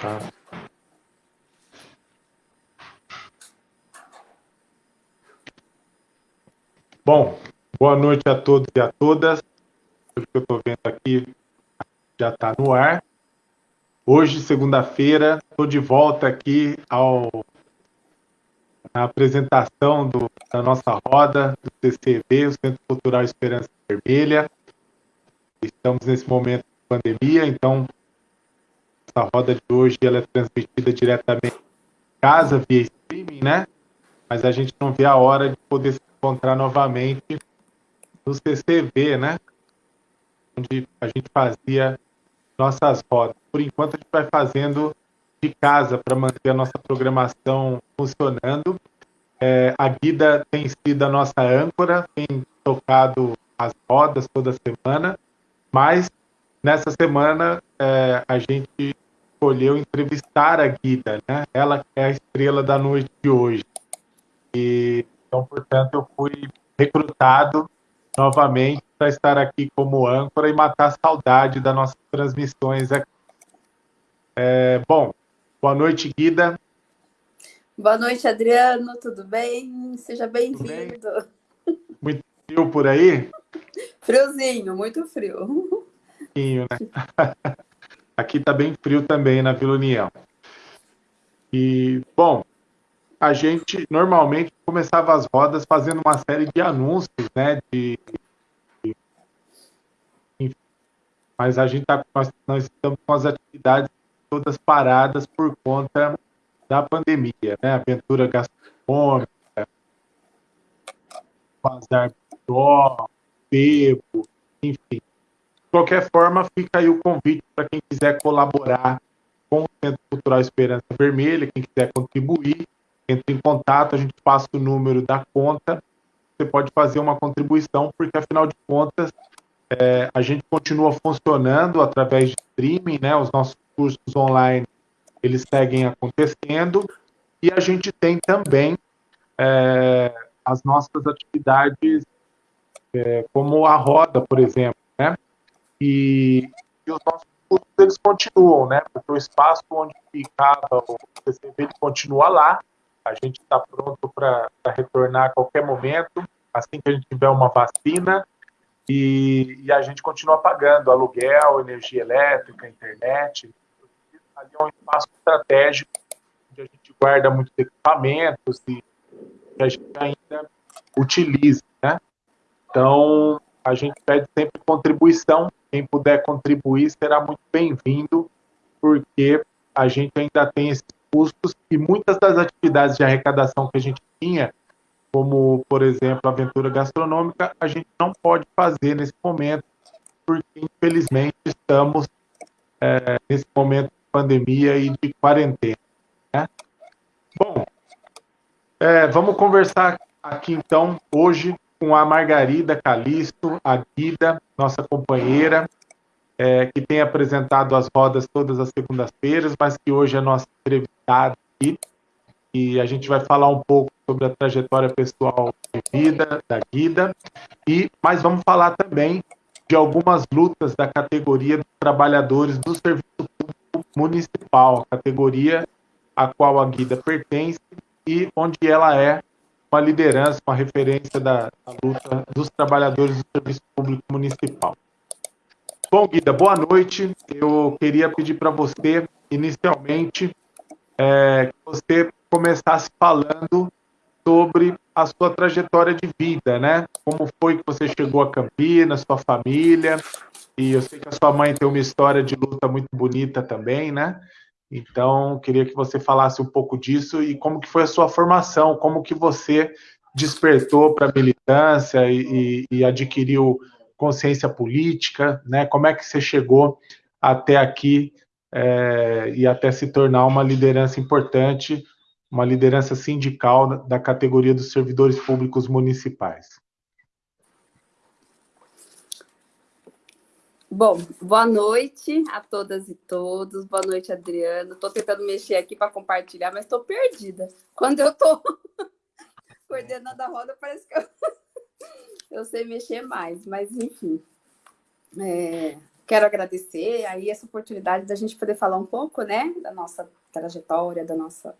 Tá. Bom, boa noite a todos e a todas. Pelo que eu estou vendo aqui, já está no ar. Hoje, segunda-feira, estou de volta aqui ao, apresentação do, da nossa roda do CCV, o Centro Cultural Esperança Vermelha. Estamos nesse momento de pandemia, então essa roda de hoje ela é transmitida diretamente em casa, via streaming, né? Mas a gente não vê a hora de poder se encontrar novamente no CCV, né? Onde a gente fazia nossas rodas. Por enquanto, a gente vai fazendo de casa para manter a nossa programação funcionando. É, a Guida tem sido a nossa âncora, tem tocado as rodas toda semana, mas nessa semana é, a gente escolheu entrevistar a Guida, né? Ela é a estrela da noite de hoje. E então, portanto, eu fui recrutado novamente para estar aqui como âncora e matar a saudade das nossas transmissões aqui. É, bom, boa noite, Guida. Boa noite, Adriano, tudo bem? Seja bem-vindo. Muito frio por aí? Friozinho, muito frio. Frio, né? Aqui está bem frio também na Vila União. E, bom, a gente normalmente começava as rodas fazendo uma série de anúncios, né? De, de mas a gente tá, nós, nós estamos com as atividades todas paradas por conta da pandemia, né? Aventura gastronômica, bazar dó, bebo, enfim. De qualquer forma, fica aí o convite para quem quiser colaborar com o Centro Cultural Esperança Vermelha, quem quiser contribuir, entre em contato, a gente passa o número da conta, você pode fazer uma contribuição, porque afinal de contas, é, a gente continua funcionando através de streaming, né? Os nossos cursos online, eles seguem acontecendo, e a gente tem também é, as nossas atividades, é, como a roda, por exemplo, né? E, e os nossos cursos, eles continuam, né? Porque o espaço onde ficava o CCV, continua lá, a gente está pronto para retornar a qualquer momento, assim que a gente tiver uma vacina, e, e, a gente continua pagando aluguel, energia elétrica, internet. Ali é um espaço estratégico, onde a gente guarda muitos equipamentos e que a gente ainda utiliza. Né? Então, a gente pede sempre contribuição. Quem puder contribuir será muito bem-vindo, porque a gente ainda tem esse custos e muitas das atividades de arrecadação que a gente tinha, como, por exemplo, a aventura gastronômica, a gente não pode fazer nesse momento, porque, infelizmente, estamos é, nesse momento de pandemia e de quarentena. Né? Bom, é, vamos conversar aqui, então, hoje com a Margarida Calisto, a Guida, nossa companheira, é, que tem apresentado as rodas todas as segundas-feiras, mas que hoje é nossa entrevistada aqui. E a gente vai falar um pouco sobre a trajetória pessoal de vida da Guida. E, mas vamos falar também de algumas lutas da categoria dos trabalhadores do Serviço Público Municipal, categoria a qual a Guida pertence e onde ela é uma liderança, uma referência da, da luta dos trabalhadores do Serviço Público Municipal. Bom, Guida, boa noite. Eu queria pedir para você, inicialmente, é, que você começasse falando sobre a sua trajetória de vida, né? Como foi que você chegou a Campinas, sua família, e eu sei que a sua mãe tem uma história de luta muito bonita também, né? Então, queria que você falasse um pouco disso e como que foi a sua formação, como que você despertou para a militância e, e, adquiriu consciência política, né? Como é que você chegou até aqui é, e até se tornar uma liderança importante, uma liderança sindical da categoria dos servidores públicos municipais? Bom, boa noite a todas e todos. Boa noite, Adriano. Estou tentando mexer aqui para compartilhar, mas estou perdida. Quando eu estou coordenando a roda, parece que eu eu sei mexer mais, mas enfim. É, quero agradecer aí essa oportunidade da gente poder falar um pouco, né, da nossa trajetória, da nossa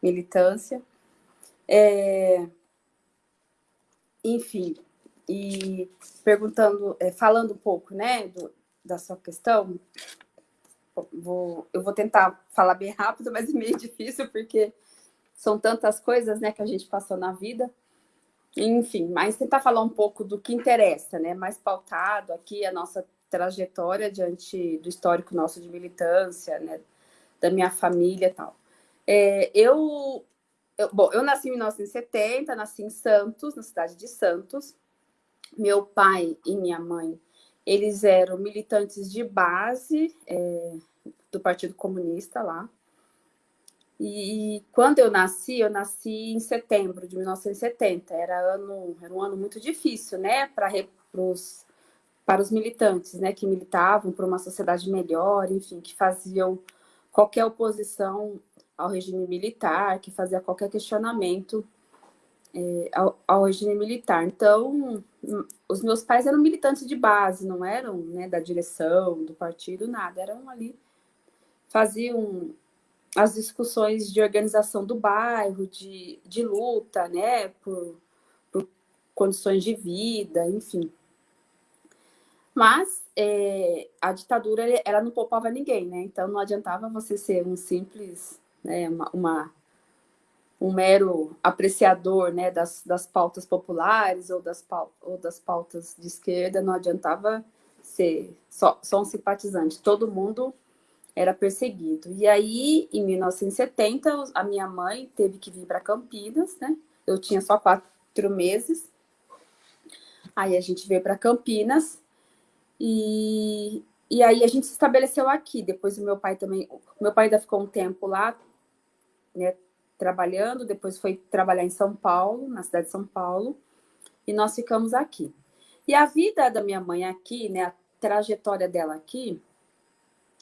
militância. É... Enfim, e perguntando, é, falando um pouco, né, do, da sua questão, vou, eu vou tentar falar bem rápido, mas é meio difícil, porque são tantas coisas, né, que a gente passou na vida. Enfim, mas tentar falar um pouco do que interessa, né, mais pautado aqui a nossa trajetória diante do histórico nosso de militância, né, da minha família e tal. É, eu, eu, bom, eu nasci em 1970, nasci em Santos, na cidade de Santos. Meu pai e minha mãe, eles eram militantes de base é, do Partido Comunista lá. E, quando eu nasci, eu nasci em setembro de 1970. Era, ano, era um ano muito difícil, né, para os para os militantes, né, que militavam por uma sociedade melhor, enfim, que faziam qualquer oposição ao regime militar, que fazia qualquer questionamento é, ao, ao, regime militar. Então, os meus pais eram militantes de base, não eram né, da direção, do partido, nada, eram ali, faziam as discussões de organização do bairro, de, de luta, né, por, por condições de vida, enfim. Mas é, a ditadura ela não poupava ninguém, né? Então não adiantava você ser um simples, né, uma, uma um mero apreciador né, das, das pautas populares ou das, ou das pautas de esquerda, não adiantava ser só, só um simpatizante. Todo mundo era perseguido. E aí, em 1970, a minha mãe teve que vir para Campinas, né? Eu tinha só quatro meses. Aí a gente veio para Campinas e, e aí a gente se estabeleceu aqui. Depois o meu pai também, o meu pai ainda ficou um tempo lá, né, trabalhando, depois foi trabalhar em São Paulo, na cidade de São Paulo, e nós ficamos aqui. E a vida da minha mãe aqui, né, a trajetória dela aqui,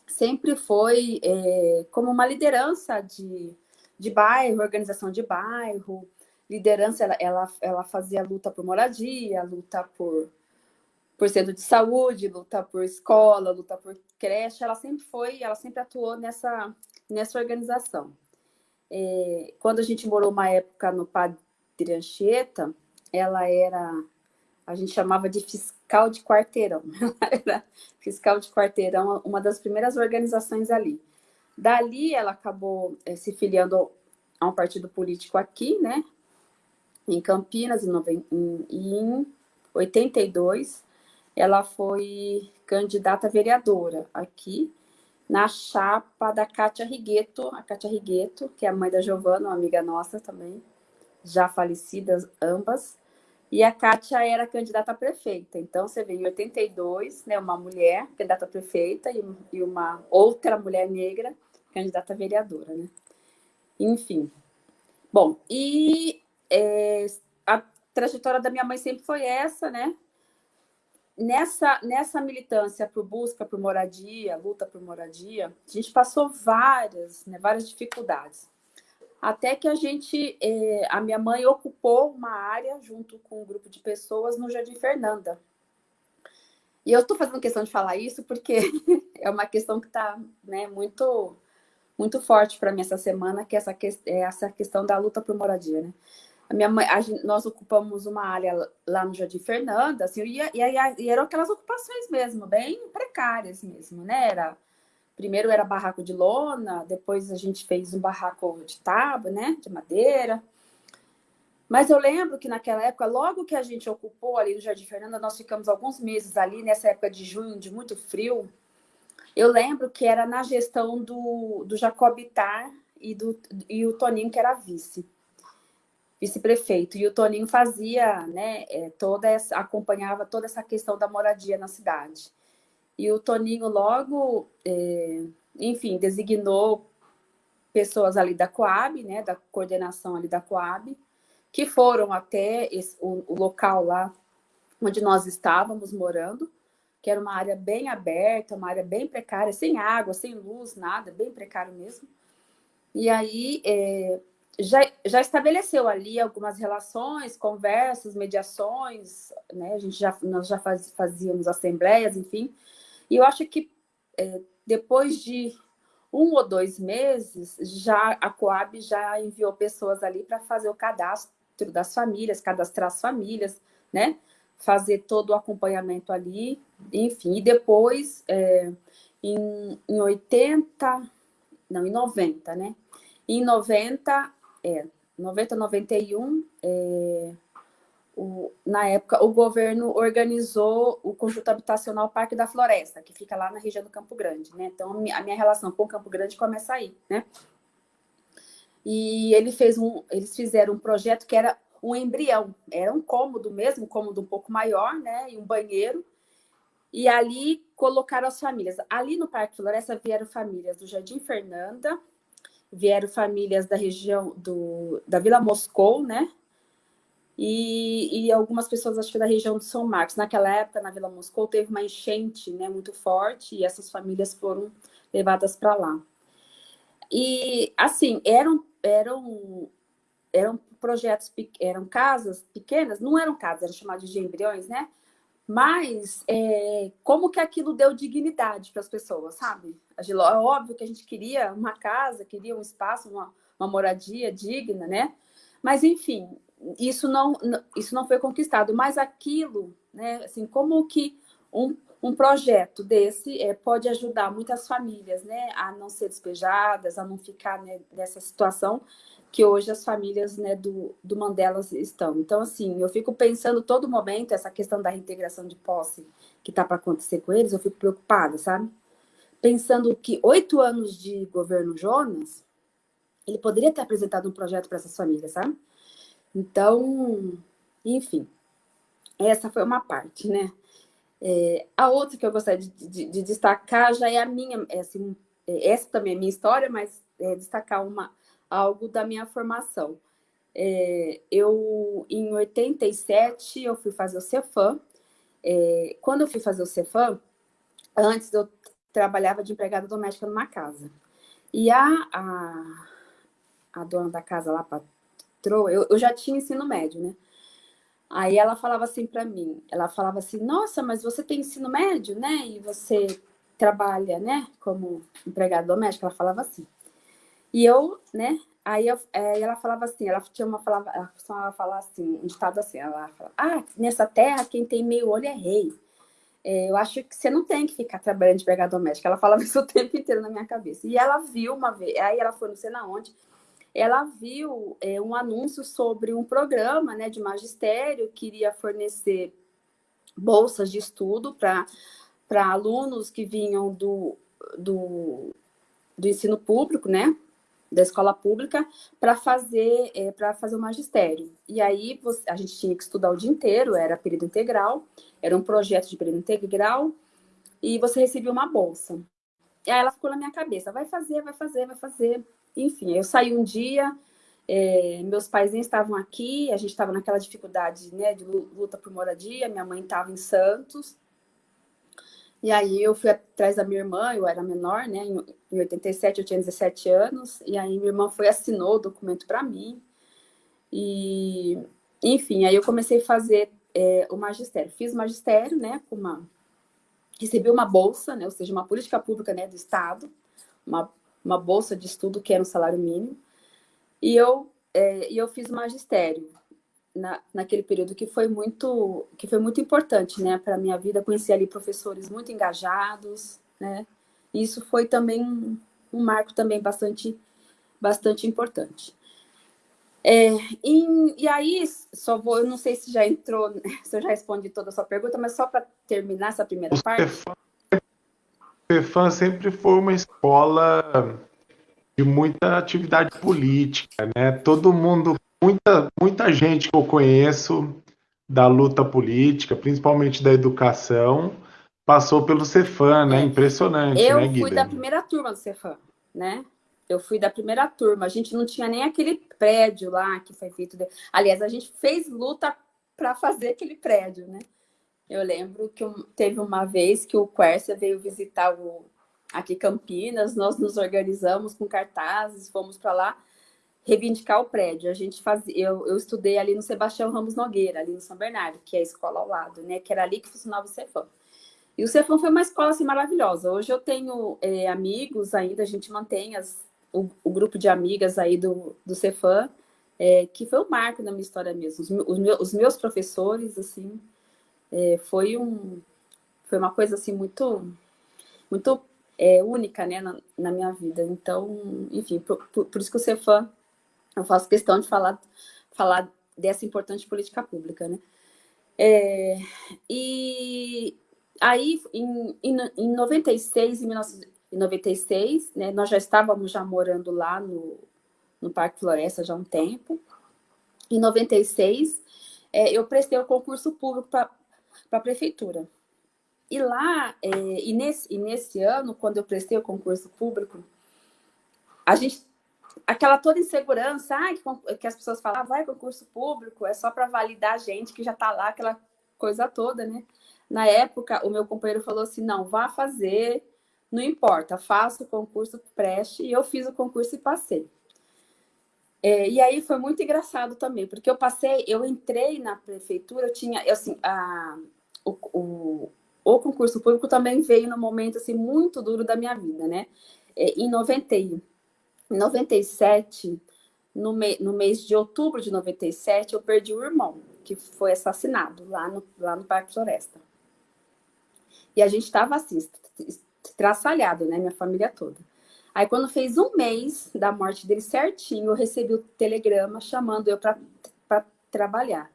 sempre foi é, como uma liderança de, de bairro, organização de bairro, liderança, ela, ela, ela fazia luta por moradia, luta por por centro de saúde, luta por escola, luta por creche, ela sempre foi, ela sempre atuou nessa, nessa organização. É, quando a gente morou uma época no Padre Anchieta, ela era, a gente chamava de fiscal de quarteirão, ela era fiscal de quarteirão, uma das primeiras organizações ali. Dali ela acabou é, se filiando a um partido político aqui, né, em Campinas, em, em, em 82, ela foi candidata vereadora aqui, na chapa da Cátia Rigueto, a Cátia Rigueto, que é a mãe da Giovana, uma amiga nossa também, já falecidas ambas, e a Kátia era candidata a prefeita. Então, você vê, em 82, né, uma mulher candidata a prefeita e, e uma outra mulher negra candidata a vereadora, né? Enfim. Bom, e é, a trajetória da minha mãe sempre foi essa, né? Nessa, nessa militância por busca por moradia, luta por moradia, a gente passou várias, né, várias dificuldades. Até que a gente, eh, a minha mãe ocupou uma área junto com um grupo de pessoas no Jardim Fernanda. E eu estou fazendo questão de falar isso porque é uma questão que está né, muito, muito forte para mim essa semana, que é essa, que, é essa questão da luta por moradia. Né? A minha mãe, a nós ocupamos uma área lá no Jardim Fernanda, assim, e, e, e, eram aquelas ocupações mesmo, bem precárias mesmo, né? Era, primeiro era barraco de lona, depois a gente fez um barraco de tábua, né? De madeira. Mas eu lembro que naquela época, logo que a gente ocupou ali no Jardim Fernanda, nós ficamos alguns meses ali, nessa época de junho, de muito frio. Eu lembro que era na gestão do, do Jacobitar e, do, e o Toninho, que era vice vice-prefeito. E o Toninho fazia, né, é, toda essa, acompanhava toda essa questão da moradia na cidade. E o Toninho logo, é, enfim, designou pessoas ali da Coab, né, da coordenação ali da Coab, que foram até esse, o, o local lá onde nós estávamos morando, que era uma área bem aberta, uma área bem precária, sem água, sem luz, nada, bem precário mesmo. E aí, é, já, já estabeleceu ali algumas relações, conversas, mediações, né? A gente já, nós já faz, fazíamos assembleias, enfim. E eu acho que é, depois de um ou dois meses, já a Coab já enviou pessoas ali para fazer o cadastro das famílias, cadastrar as famílias, né? Fazer todo o acompanhamento ali, enfim. E depois, é, em, em 80, não, em 90, né? Em 90, é, 90, 91, é, o, na época, o governo organizou o conjunto habitacional Parque da Floresta, que fica lá na região do Campo Grande, né? Então, a minha relação com o Campo Grande começa aí, né? E ele fez um, eles fizeram um projeto que era um embrião, era um cômodo mesmo, um cômodo um pouco maior, né? E um banheiro. E ali colocaram as famílias. Ali no Parque Floresta vieram famílias do Jardim Fernanda, vieram famílias da região do, da Vila Moscou, né? E, e, algumas pessoas, acho que da região de São Marcos. Naquela época, na Vila Moscou, teve uma enchente né, muito forte e essas famílias foram levadas para lá. E, assim, eram, eram, eram projetos, eram casas pequenas, não eram casas, eram chamadas de embriões, né? Mas é, como que aquilo deu dignidade para as pessoas, sabe? É óbvio que a gente queria uma casa, queria um espaço, uma, uma moradia digna, né? Mas, enfim, isso não, isso não foi conquistado, mas aquilo, né, assim, como que um, um projeto desse é, pode ajudar muitas famílias, né, a não ser despejadas, a não ficar né, nessa situação que hoje as famílias né, do, do Mandela estão. Então, assim, eu fico pensando todo momento essa questão da reintegração de posse que está para acontecer com eles, eu fico preocupada, sabe? Pensando que oito anos de governo Jonas, ele poderia ter apresentado um projeto para essas famílias, sabe? Então, enfim, essa foi uma parte, né? É, a outra que eu gostaria de, de, de, destacar já é a minha, é assim, é, essa também é minha história, mas é destacar uma, algo da minha formação. É, eu, em 87, eu fui fazer o Cefam. É, quando eu fui fazer o Cefam, antes eu trabalhava de empregada doméstica numa casa. E a, a, a dona da casa lá, entrou, eu, eu já tinha ensino médio, né? Aí ela falava assim para mim, ela falava assim, nossa, mas você tem ensino médio, né? E você trabalha, né? Como empregada doméstica, ela falava assim. E eu, né? Aí eu, é, ela falava assim, ela tinha uma falava, ela costumava falar assim, um ditado assim, ela falava, ah, nessa terra quem tem meio olho é rei. É, eu acho que você não tem que ficar trabalhando de empregada doméstica. Ela falava isso o tempo inteiro na minha cabeça. E ela viu uma vez, aí ela foi não sei na onde, ela viu é, um anúncio sobre um programa né, de magistério que iria fornecer bolsas de estudo para alunos que vinham do, do, do ensino público, né? Da escola pública para fazer é, para fazer o magistério. E aí você, a gente tinha que estudar o dia inteiro, era período integral, era um projeto de período integral, e você recebia uma bolsa. E aí ela ficou na minha cabeça, vai fazer, vai fazer, vai fazer. Enfim, eu saí um dia, é, meus pais nem estavam aqui, a gente estava naquela dificuldade né, de luta por moradia, minha mãe estava em Santos. E aí eu fui atrás da minha irmã, eu era menor, né? Em 87 eu tinha 17 anos, e aí minha irmã foi assinou o documento para mim. E, enfim, aí eu comecei a fazer é, o magistério. Fiz magistério, né, com uma recebi uma bolsa, né, ou seja, uma política pública, né, do estado, uma uma bolsa de estudo que era um salário mínimo. E eu, é, e eu fiz magistério na, naquele período que foi muito que foi muito importante, né, para minha vida. Conheci ali professores muito engajados, né. E isso foi também um, um marco também bastante bastante importante. É, e, e, aí, só vou, eu não sei se já entrou, se eu já respondi toda a sua pergunta, mas só para terminar essa primeira parte. Cefam sempre foi uma escola de muita atividade política, né? Todo mundo, muita, muita gente que eu conheço da luta política, principalmente da educação, passou pelo Cefam, né? Impressionante, eu né, Guilherme? fui da primeira turma do Cefam, né? Eu fui da primeira turma. A gente não tinha nem aquele prédio lá que foi feito. De... Aliás, a gente fez luta para fazer aquele prédio, né? Eu lembro que teve uma vez que o Quercia veio visitar o, aqui Campinas, nós nos organizamos com cartazes, fomos para lá reivindicar o prédio. A gente fazia, eu, eu estudei ali no Sebastião Ramos Nogueira, ali no São Bernardo, que é a escola ao lado, né? Que era ali que funcionava o Cefam. E o Cefam foi uma escola assim, maravilhosa. Hoje eu tenho é, amigos ainda, a gente mantém as, o, o, grupo de amigas aí do, do Cefam, é, que foi um marco na minha história mesmo. Os, os, meus, os meus, professores, assim, é, foi, um, foi uma coisa assim muito, muito é, única né, na, na, minha vida. Então, enfim, por, por, por isso que o Cefam, eu faço questão de falar, falar dessa importante política pública, né? É, e aí, em, em, em 96, em 1996, né, nós já estávamos já morando lá no, no Parque Floresta já há um tempo. Em 96, é, eu prestei o concurso público para a prefeitura. E lá, é, e, nesse, e nesse ano, quando eu prestei o concurso público, a gente aquela toda insegurança, ah, que, que, as pessoas falam, ah, vai concurso público, é só para validar a gente que já está lá, aquela coisa toda, né? Na época, o meu companheiro falou assim, não, vá fazer, não importa, faça o concurso, preste, e eu fiz o concurso e passei. É, e aí foi muito engraçado também, porque eu passei, eu entrei na prefeitura, eu tinha, eu, assim, a, o, o, o concurso público também veio no momento, assim, muito duro da minha vida, né? É, em 91, em 97, no, me, no mês de outubro de 97, eu perdi o irmão, que foi assassinado lá no, lá no Parque Floresta. E a gente estava assim, traçalhado, né? Minha família toda. Aí, quando fez um mês da morte dele certinho, eu recebi o telegrama chamando eu para trabalhar.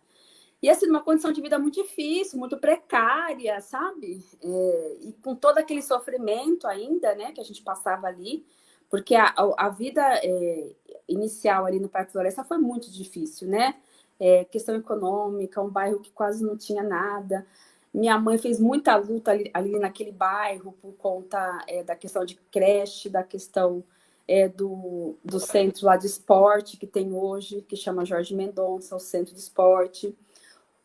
E assim, uma condição de vida muito difícil, muito precária, sabe? É, e com todo aquele sofrimento ainda, né, que a gente passava ali. Porque a, a vida é, inicial ali no Parque Floresta foi muito difícil, né? É, questão econômica, um bairro que quase não tinha nada. Minha mãe fez muita luta ali, ali naquele bairro por conta é, da questão de creche, da questão é, do, do centro lá de esporte que tem hoje, que chama Jorge Mendonça, o centro de esporte.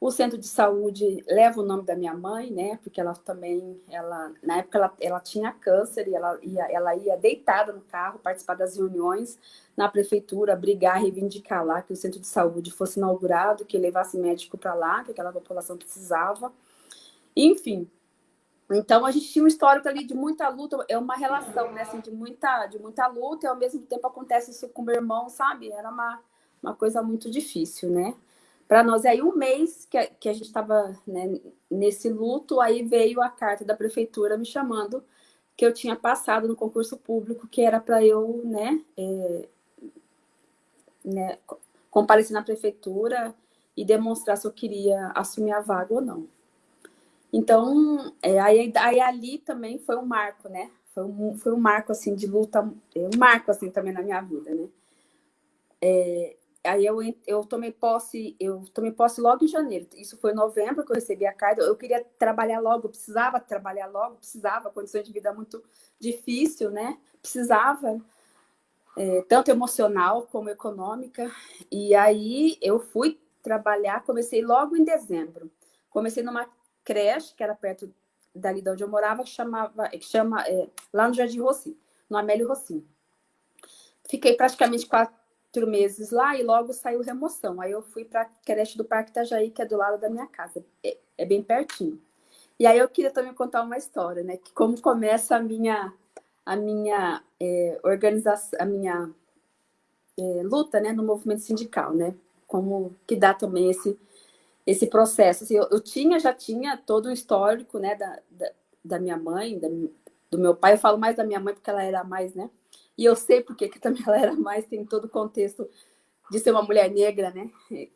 O centro de saúde leva o nome da minha mãe, né? Porque ela também, ela, na época ela, ela tinha câncer e ela ia, ela ia deitada no carro participar das reuniões na prefeitura, brigar, reivindicar lá que o centro de saúde fosse inaugurado, que levasse médico para lá, que aquela população precisava. Enfim, então a gente tinha um histórico ali de muita luta, é uma relação, né, assim, de muita, de muita luta e ao mesmo tempo acontece isso com meu irmão, sabe? Era uma, uma coisa muito difícil, né? Para nós. E aí, um mês que a, que a gente estava né, nesse luto, aí veio a carta da prefeitura me chamando que eu tinha passado no concurso público, que era para eu, né, é, né, comparecer na prefeitura e demonstrar se eu queria assumir a vaga ou não. Então, é, aí, aí ali também foi um marco, né? Foi um, foi um marco, assim, de luta, é, um marco, assim, também na minha vida, né? É, aí eu, eu tomei posse, eu tomei posse logo em janeiro. Isso foi em novembro que eu recebi a carta. Eu queria trabalhar logo, precisava trabalhar logo, precisava, condições de vida muito difícil, né? Precisava, é, tanto emocional como econômica. E aí eu fui trabalhar, comecei logo em dezembro. Comecei numa creche, que era perto dali de onde eu morava, que chamava, que chama, é, lá no Jardim Rossi, no Amélio Rossi. Fiquei praticamente quatro quatro meses lá e logo saiu remoção. Aí eu fui para a creche do Parque Itajaí, que é do lado da minha casa, é, é, bem pertinho. E aí eu queria também contar uma história, né? Que como começa a minha a minha é, organização, a minha é, luta, né, no movimento sindical, né? Como que dá também esse esse processo. Assim, eu, eu, tinha já tinha todo o histórico, né, da, da, da minha mãe, da, do meu pai. Eu falo mais da minha mãe porque ela era mais, né? E eu sei porque que também ela era mais, tem todo o contexto de ser uma mulher negra, né?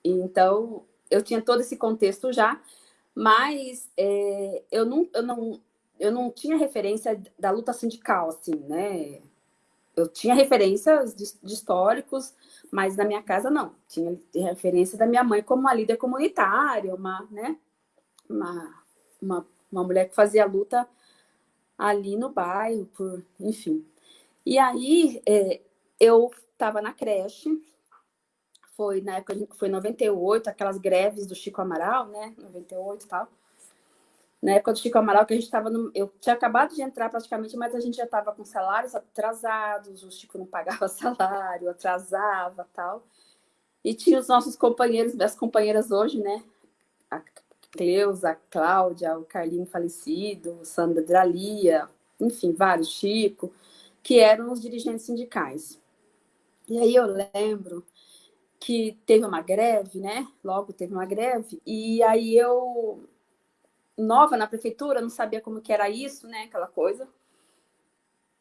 Então, eu tinha todo esse contexto já, mas é, eu, não, eu, não, eu não tinha referência da luta sindical, assim, né? Eu tinha referências de, de históricos, mas na minha casa não. Tinha referência da minha mãe como uma líder comunitária, uma, né? Uma, uma, uma mulher que fazia luta ali no bairro, por, enfim. E aí, é, eu estava na creche, foi na época, foi 98, aquelas greves do Chico Amaral, né? 98 e tal. Na época do Chico Amaral, que a gente estava no. Eu tinha acabado de entrar praticamente, mas a gente já estava com salários atrasados, o Chico não pagava salário, atrasava tal. E tinha os nossos companheiros, minhas companheiras hoje, né? Cleusa, a Cláudia, o Carlinho falecido, Sandra Dralia, enfim, vários, Chico, que eram os dirigentes sindicais. E aí eu lembro que teve uma greve, né? Logo teve uma greve, e aí eu, nova na prefeitura, não sabia como que era isso, né? Aquela coisa.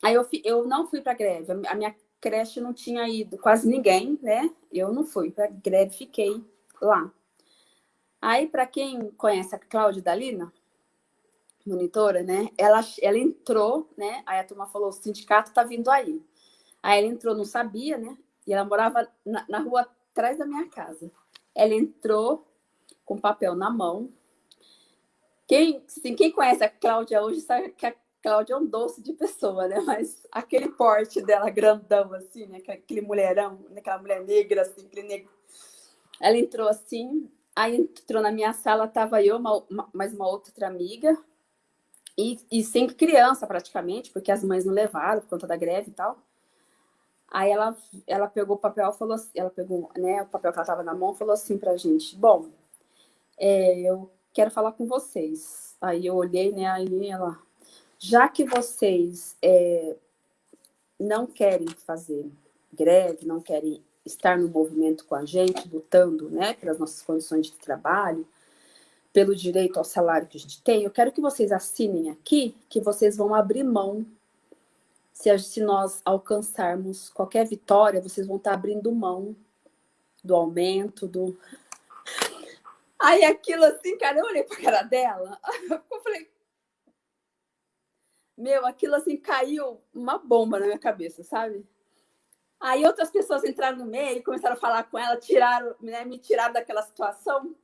Aí eu, eu não fui para greve, a minha creche não tinha ido quase ninguém, né? Eu não fui para greve, fiquei lá. Aí, para quem conhece a Cláudia Dalina, monitora, né? Ela, ela entrou, né? Aí a turma falou: o sindicato tá vindo aí. Aí ela entrou, não sabia, né? E ela morava na, na rua atrás da minha casa. Ela entrou com papel na mão. Quem, assim, quem conhece a Cláudia hoje sabe que a Cláudia é um doce de pessoa, né? Mas aquele porte dela grandão, assim, né? Aquele mulherão, aquela mulher negra, assim, aquele negro. Ela entrou assim, aí entrou na minha sala, tava eu, uma, uma, mais uma outra amiga, e, e sempre criança, praticamente, porque as mães não levaram por conta da greve e tal. Aí ela, ela pegou o papel, falou assim, ela pegou né, o papel que ela estava na mão, falou assim pra gente, bom, é, eu quero falar com vocês. Aí eu olhei, né, aí ela, já que vocês é, não querem fazer greve, não querem estar no movimento com a gente, lutando, né, pelas nossas condições de trabalho, pelo direito ao salário que a gente tem, eu quero que vocês assinem aqui que vocês vão abrir mão. Se, se nós alcançarmos qualquer vitória, vocês vão estar abrindo mão do aumento, do. Aí aquilo assim, cara, eu olhei para a cara dela, eu falei. Meu, aquilo assim caiu uma bomba na minha cabeça, sabe? Aí outras pessoas entraram no meio, começaram a falar com ela, tiraram, né, me tiraram daquela situação.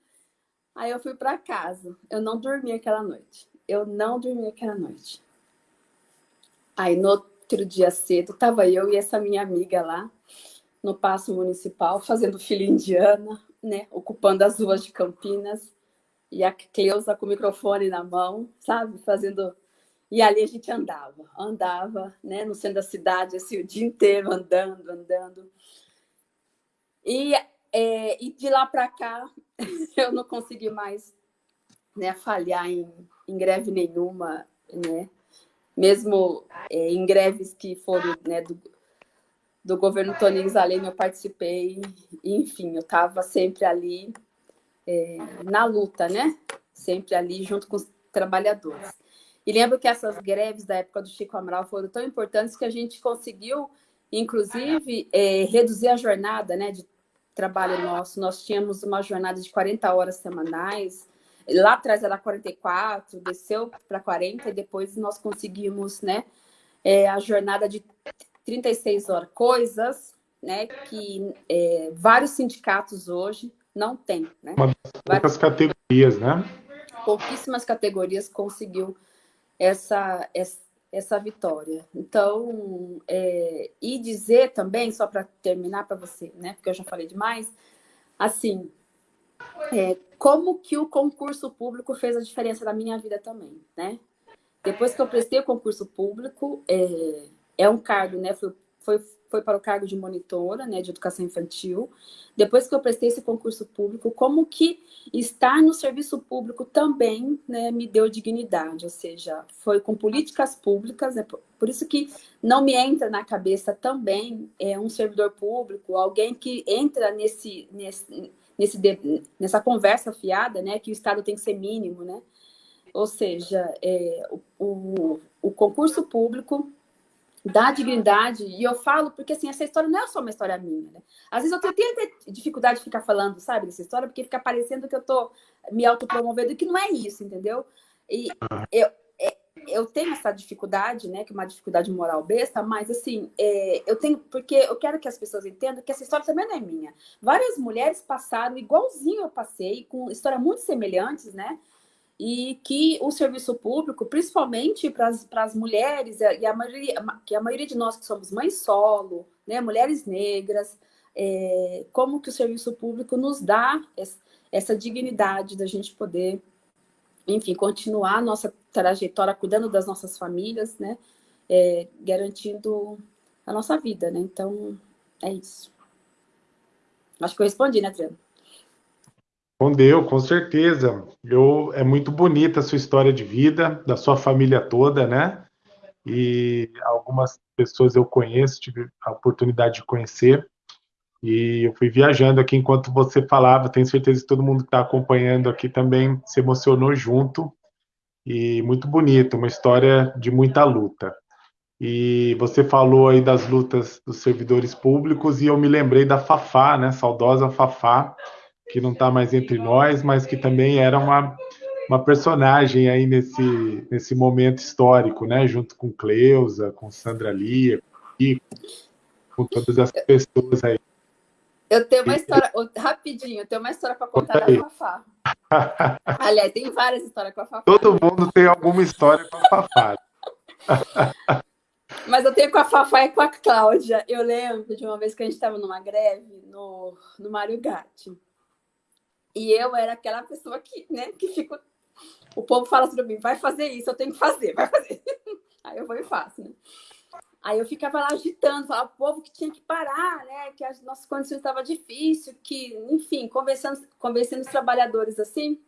Aí eu fui para casa. Eu não dormi aquela noite. Eu não dormi aquela noite. Aí no outro dia cedo, tava eu e essa minha amiga lá no Paço Municipal, fazendo fila indiana, né? Ocupando as ruas de Campinas. E a Cleusa com o microfone na mão, sabe? Fazendo. E ali a gente andava, andava, né? No centro da cidade, assim, o dia inteiro andando, andando. E é, e de lá para cá, eu não consegui mais né, falhar em, em greve nenhuma, né? Mesmo é, em greves que foram né, do, do governo Toninho Zalema, eu participei, enfim, eu estava sempre ali é, na luta, né? Sempre ali junto com os trabalhadores. E lembro que essas greves da época do Chico Amaral foram tão importantes que a gente conseguiu, inclusive, é, reduzir a jornada né, de trabalho nosso, nós tínhamos uma jornada de 40 horas semanais, lá atrás era 44, desceu para 40 e depois nós conseguimos, né, é, a jornada de 36 horas, coisas, né, que é, vários sindicatos hoje não têm, né? Uma poucas categorias, né? Pouquíssimas categorias conseguiu essa, essa essa vitória. Então, é, e dizer também, só para terminar para você, né, porque eu já falei demais, assim, é, como que o concurso público fez a diferença na minha vida também, né? Depois que eu prestei o concurso público, é, é um cargo, né, foi, foi foi para o cargo de monitora né, de educação infantil. Depois que eu prestei esse concurso público, como que estar no serviço público também né, me deu dignidade, ou seja, foi com políticas públicas, né, por isso que não me entra na cabeça também é, um servidor público, alguém que entra nesse, nesse, nesse, nessa conversa fiada, né, que o Estado tem que ser mínimo, né? Ou seja, é, o, o, o concurso público da dignidade, e eu falo porque assim, essa história não é só uma história minha, né? Às vezes eu tenho, dificuldade de ficar falando, sabe, dessa história, porque fica parecendo que eu tô me autopromovendo, que não é isso, entendeu? E eu, é, eu tenho essa dificuldade, né, que é uma dificuldade moral besta, mas assim, é, eu tenho, porque eu quero que as pessoas entendam que essa história também não é minha. Várias mulheres passaram igualzinho eu passei, com histórias muito semelhantes, né? E que o serviço público, principalmente para as mulheres, e a maioria, que a maioria de nós que somos mães solo, né, mulheres negras, é, como que o serviço público nos dá essa dignidade da gente poder, enfim, continuar a nossa trajetória cuidando das nossas famílias, né, é, garantindo a nossa vida, né? Então, é isso. Acho que eu respondi, né, Adriano? Respondeu, com certeza. Eu, é muito bonita a sua história de vida, da sua família toda, né? E algumas pessoas eu conheço, tive a oportunidade de conhecer. E eu fui viajando aqui enquanto você falava. Tenho certeza que todo mundo que está acompanhando aqui também se emocionou junto. E muito bonito, uma história de muita luta. E você falou aí das lutas dos servidores públicos e eu me lembrei da Fafá, né? Saudosa Fafá, que não está mais entre nós, mas que também era uma, uma personagem aí nesse, nesse momento histórico, né? Junto com Cleusa, com Sandra Lia, com todas as pessoas aí. Eu tenho uma história, rapidinho, eu tenho uma história para contar da Fafá. Aliás, tem várias histórias com a Fafá. Todo mundo tem alguma história com a Fafá. Mas eu tenho com a Fafá e com a Cláudia. Eu lembro de uma vez que a gente estava numa greve no, no Mário Gatti. E eu era aquela pessoa que, né, que fica. O povo fala para mim, vai fazer isso, eu tenho que fazer, vai fazer. Aí eu vou e faço, né? Aí eu ficava lá agitando, falava o povo que tinha que parar, né? Que as nossas condições estavam difíceis, que, enfim, conversando, convencendo os trabalhadores assim.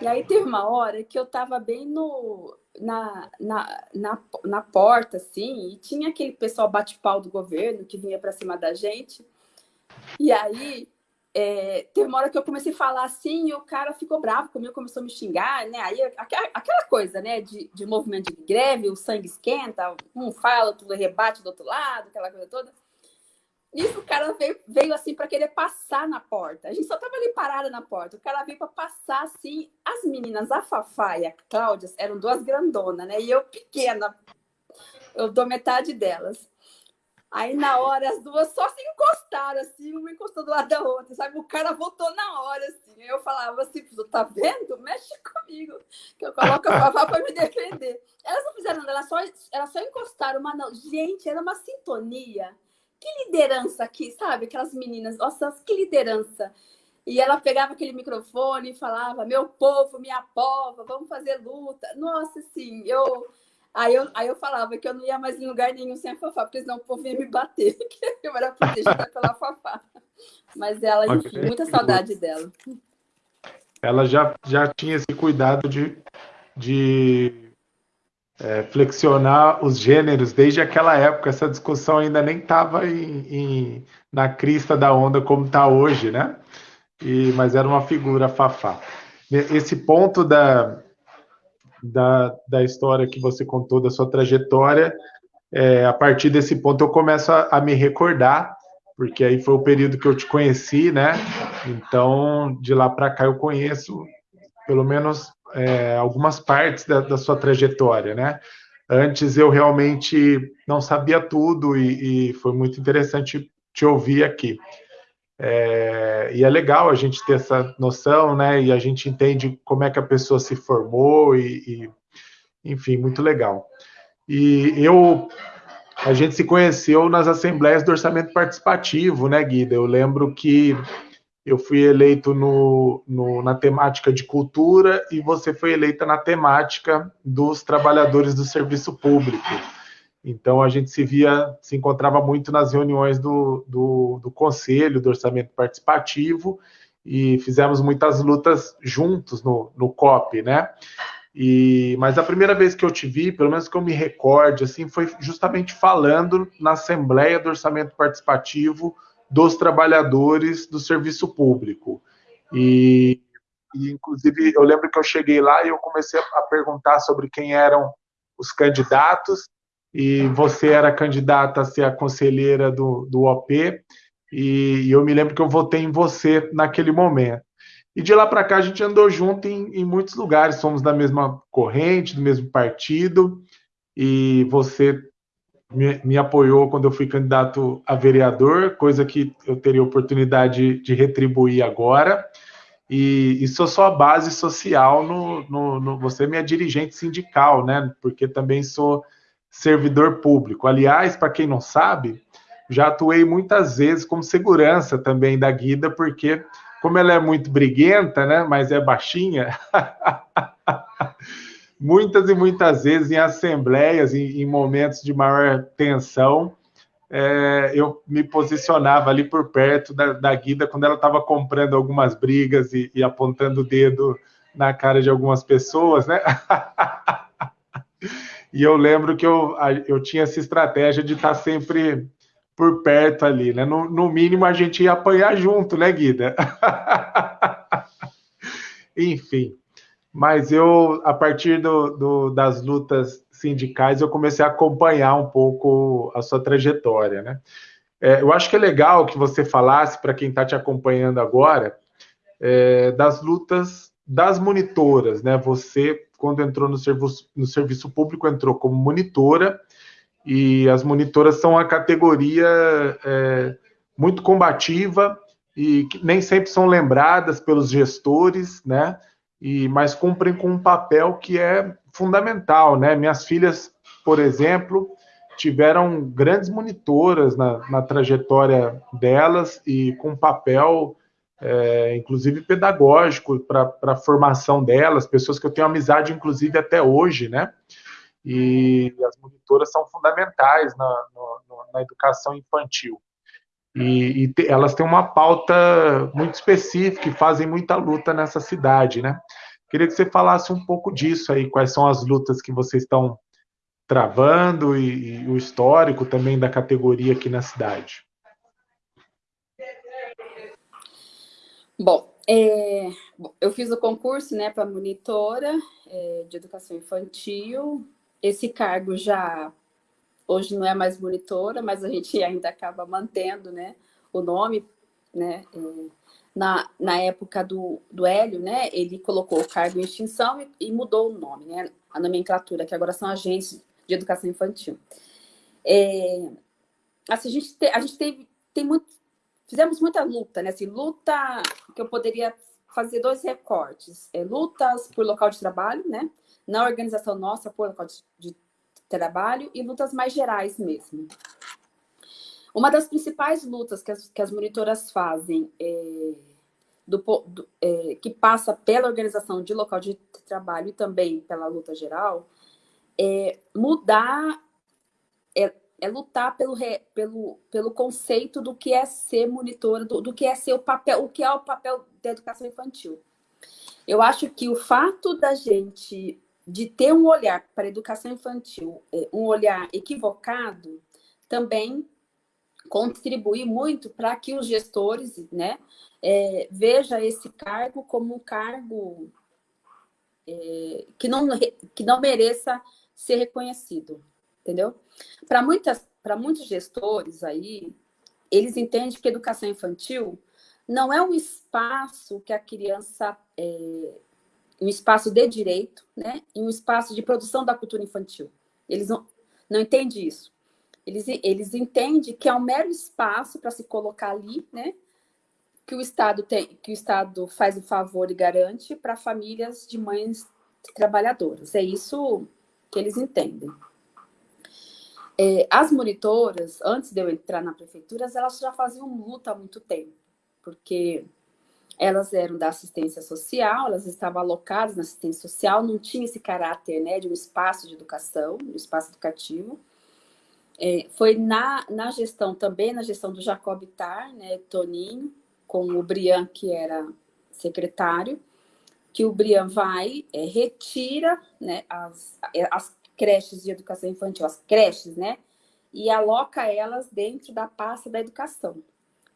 E aí teve uma hora que eu estava bem no, na, na, na, na porta, assim, e tinha aquele pessoal bate-pau do governo que vinha para cima da gente. E aí é, teve uma hora que eu comecei a falar assim e o cara ficou bravo comigo, começou a me xingar, né? Aí aquela, coisa, né, de, de movimento de greve, o sangue esquenta, um fala, outro rebate do outro lado, aquela coisa toda. Nisso o cara veio, veio assim para querer passar na porta. A gente só tava ali parada na porta. O cara veio para passar assim. As meninas, a Fafá e a Cláudia, eram duas grandonas, né? E eu pequena. Eu dou metade delas. Aí, na hora, as duas só se encostaram, assim, uma encostou do lado da outra, sabe? O cara voltou na hora, assim. Eu falava assim, tá vendo? Mexe comigo, que eu coloco a Fafá para me defender. Elas não fizeram nada, elas só, elas só encostaram, mas não. Gente, era uma sintonia. Que liderança aqui, sabe? Aquelas meninas, nossa, que liderança. E ela pegava aquele microfone e falava: Meu povo, minha pova, vamos fazer luta. Nossa, assim, eu Aí eu, aí eu falava que eu não ia mais em lugar nenhum sem a Fafá, porque senão o povo ia me bater, que eu era protegida pela Fafá. Mas ela, enfim, muita saudade dela. Ela já, já tinha esse cuidado de, de é, flexionar os gêneros desde aquela época. Essa discussão ainda nem estava na crista da onda como está hoje, né? E, mas era uma figura Fafá. Esse ponto da, da, da história que você contou, da sua trajetória, é, a partir desse ponto eu começo a, a, me recordar, porque aí foi o período que eu te conheci, né? Então, de lá para cá eu conheço pelo menos é, algumas partes da, da, sua trajetória, né? Antes eu realmente não sabia tudo e, e foi muito interessante te ouvir aqui. É, e é legal a gente ter essa noção, né? E a gente entende como é que a pessoa se formou e, e enfim, muito legal. E eu, a gente se conheceu nas assembleias do orçamento participativo, né, Guida? Eu lembro que eu fui eleito no, no, na temática de cultura e você foi eleita na temática dos trabalhadores do serviço público. Então a gente se via, se encontrava muito nas reuniões do, do, do conselho, do orçamento participativo, e fizemos muitas lutas juntos no, no COP, né? E, mas a primeira vez que eu te vi, pelo menos que eu me recorde, assim, foi justamente falando na Assembleia do Orçamento Participativo dos Trabalhadores do Serviço Público. E, e, inclusive, eu lembro que eu cheguei lá e eu comecei a perguntar sobre quem eram os candidatos, e você era candidata a ser a conselheira do, do OP, e, eu me lembro que eu votei em você naquele momento. E de lá para cá a gente andou junto em, em, muitos lugares, somos da mesma corrente, do mesmo partido, e você me, me, apoiou quando eu fui candidato a vereador, coisa que eu teria oportunidade de retribuir agora. E, e sou só a base social no, no, no, Você é minha dirigente sindical, né? Porque também sou servidor público. Aliás, para quem não sabe, já atuei muitas vezes como segurança também da Guida, porque como ela é muito briguenta, né, mas é baixinha, muitas e muitas vezes em assembleias, em, em momentos de maior tensão, é, eu me posicionava ali por perto da, da Guida quando ela estava comprando algumas brigas e, e, apontando o dedo na cara de algumas pessoas, né? e eu lembro que eu, eu tinha essa estratégia de estar sempre por perto ali, né? No, no mínimo a gente ia apanhar junto, né, Guida? Enfim, mas eu, a partir do, do, das lutas sindicais, eu comecei a acompanhar um pouco a sua trajetória, né? É, eu acho que é legal que você falasse, para quem está te acompanhando agora, é, das lutas das monitoras, né? Você, quando entrou no serviço, no serviço público, entrou como monitora, e as monitoras são a categoria é, muito combativa e que nem sempre são lembradas pelos gestores, né? E, mas cumprem com um papel que é fundamental, né? Minhas filhas, por exemplo, tiveram grandes monitoras na, na trajetória delas e com papel, é, inclusive pedagógico, para a formação delas, pessoas que eu tenho amizade, inclusive, até hoje, né? E as monitoras são fundamentais na, no, na educação infantil. E, e te, elas têm uma pauta muito específica e fazem muita luta nessa cidade, né? Queria que você falasse um pouco disso aí, quais são as lutas que vocês estão travando e, e o histórico também da categoria aqui na cidade. Bom, é, eu fiz o concurso né, para monitora é, de educação infantil. Esse cargo já hoje não é mais monitora, mas a gente ainda acaba mantendo né, o nome, né? É, na, na época do, do Hélio, né, ele colocou o cargo em extinção e, e, mudou o nome, né, a nomenclatura, que agora são agentes de educação infantil. É, assim, a gente, te, a gente teve, tem muito, fizemos muita luta, né, assim, luta que eu poderia fazer dois recortes, é, lutas por local de trabalho, né, na organização nossa por local de, trabalho e lutas mais gerais mesmo. Uma das principais lutas que as, que as monitoras fazem, é, do, do, é, que passa pela organização de local de trabalho e também pela luta geral, é mudar, é, é lutar pelo, re, pelo, pelo conceito do que é ser monitora, do, do que é ser o papel, o que é o papel da educação infantil. Eu acho que o fato da gente de ter um olhar para a educação infantil, é, um olhar equivocado, também contribui muito para que os gestores né, é, veja esse cargo como um cargo é, que, não, que não mereça ser reconhecido, entendeu? Para muitas para muitos gestores aí, eles entendem que educação infantil não é um espaço que a criança é, um espaço de direito, né, e um espaço de produção da cultura infantil. Eles não, não entendem isso. Eles, eles entendem que é um mero espaço para se colocar ali, né? Que o Estado tem, que o Estado faz o favor e garante para famílias de mães trabalhadoras. É isso que eles entendem. É, as monitoras, antes de eu entrar na prefeitura, elas já faziam luta há muito tempo, porque elas eram da assistência social, elas estavam alocadas na assistência social, não tinha esse caráter né, de um espaço de educação, um espaço educativo. É, foi na, na gestão também, na gestão do Jacob Tar, né, Toninho, com o Brian, que era secretário, que o Brian vai, é, retira né, as, é, as creches de educação infantil, as creches, né, e aloca elas dentro da pasta da educação.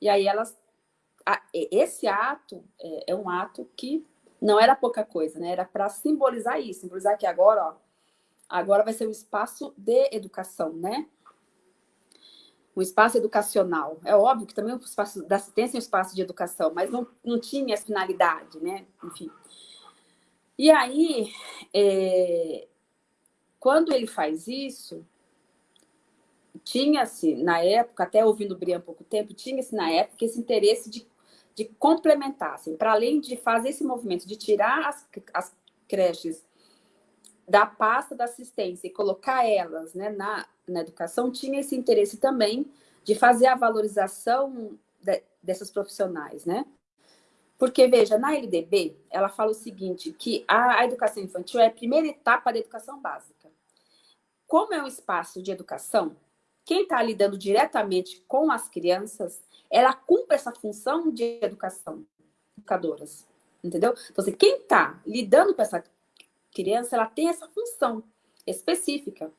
E aí elas, esse ato é, é um ato que não era pouca coisa, né, era para simbolizar isso, simbolizar que agora, ó, agora vai ser um espaço de educação, né, um espaço educacional. É óbvio que também o espaço da assistência é um espaço de educação, mas não, não tinha essa finalidade, né? Enfim. E aí, é, quando ele faz isso, tinha-se, na época, até ouvindo o Brian há pouco tempo, tinha-se na época esse interesse de, de complementar, assim, para além de fazer esse movimento, de tirar as, as creches da pasta da assistência e colocar elas né, na, na educação, tinha esse interesse também de fazer a valorização de, dessas profissionais, né? Porque, veja, na LDB, ela fala o seguinte, que a, a educação infantil é a primeira etapa da educação básica. Como é um espaço de educação, quem está lidando diretamente com as crianças, ela cumpre essa função de educação, educadoras, entendeu? Então, assim, quem está lidando com essa criança, ela tem essa função específica.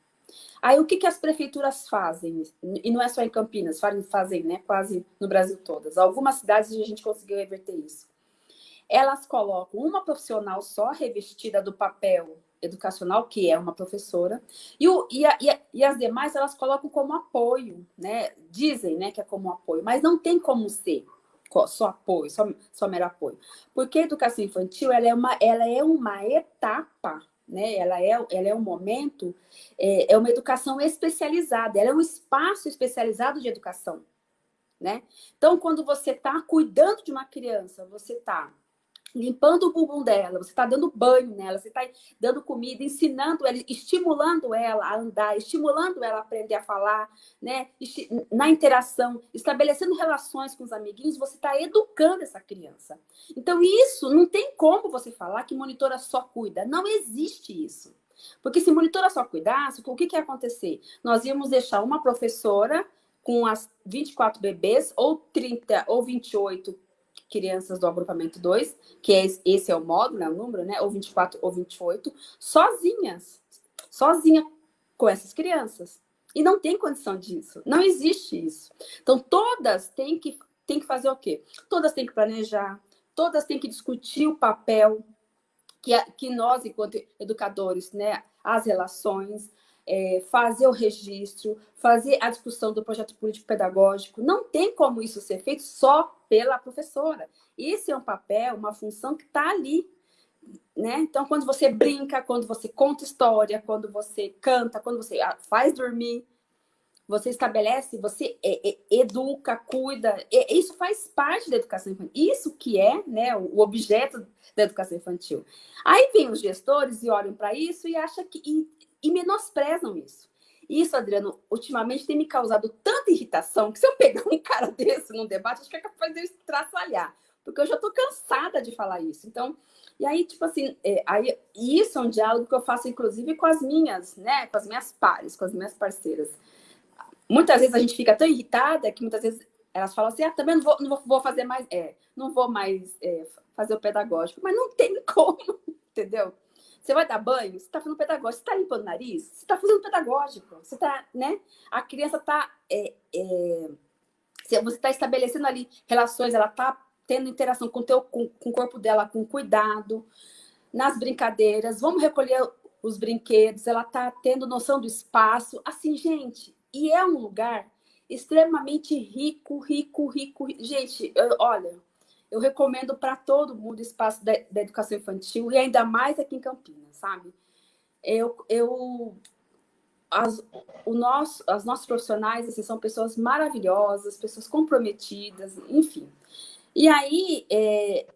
Aí, o que, que as prefeituras fazem? E não é só em Campinas, fazem né, quase no Brasil todas. Algumas cidades a gente conseguiu reverter isso. Elas colocam uma profissional só revestida do papel educacional, que é uma professora, e, o, e, a, e, a, e, as demais elas colocam como apoio, né? Dizem né, que é como apoio, mas não tem como ser só apoio, só, só mero apoio. Porque a educação infantil ela é uma, ela é uma etapa, né? ela, é, ela é um momento, é, é uma educação especializada, ela é um espaço especializado de educação. Né? Então, quando você está cuidando de uma criança, você está limpando o bumbum dela, você está dando banho nela, você está dando comida, ensinando ela, estimulando ela a andar, estimulando ela a aprender a falar, né? Na interação, estabelecendo relações com os amiguinhos, você está educando essa criança. Então, isso não tem como você falar que monitora só cuida. Não existe isso. Porque se monitora só cuidasse, o que, que ia acontecer? Nós íamos deixar uma professora com as 24 bebês, ou 30, ou 28 crianças do agrupamento 2, que é, esse é o módulo, né, o número, né, ou 24 ou 28, sozinhas, sozinha com essas crianças. E não tem condição disso, não existe isso. Então, todas têm que, têm que fazer o quê? Todas têm que planejar, todas têm que discutir o papel que, que nós, enquanto educadores, né, as relações, é, fazer o registro, fazer a discussão do projeto político-pedagógico. Não tem como isso ser feito só pela professora. Esse é um papel, uma função que está ali. Né? Então, quando você brinca, quando você conta história, quando você canta, quando você ah, faz dormir, você estabelece, você é, é, educa, cuida. Isso faz parte da educação infantil. Isso que é né, o objeto da educação infantil. Aí vem os gestores e olham para isso e acham que e menosprezam isso. Isso, Adriano, ultimamente tem me causado tanta irritação que se eu pegar um cara desse num debate, acho que é capaz de eu estraçalhar, porque eu já estou cansada de falar isso. Então, e aí, tipo assim, é, aí, isso é um diálogo que eu faço, inclusive, com as minhas, né, com as minhas pares, com as minhas parceiras. Muitas vezes a gente fica tão irritada que muitas vezes elas falam assim, ah, também não vou, não vou fazer mais, é, não vou mais é, fazer o pedagógico, mas não tem como, entendeu? Você vai dar banho? Você está fazendo pedagógico. Você está limpando o nariz? Você está fazendo pedagógico. Você está, né? A criança está... É, é... Você está estabelecendo ali relações, ela está tendo interação com, teu, com, com o corpo dela, com cuidado, nas brincadeiras. Vamos recolher os brinquedos, ela está tendo noção do espaço. Assim, gente, e é um lugar extremamente rico, rico, rico. Gente, eu, olha, eu recomendo para todo mundo o espaço da, da, educação infantil, e ainda mais aqui em Campinas, sabe? Eu, eu, as, o nosso, as nossos profissionais assim, são pessoas maravilhosas, pessoas comprometidas, enfim. E aí, é,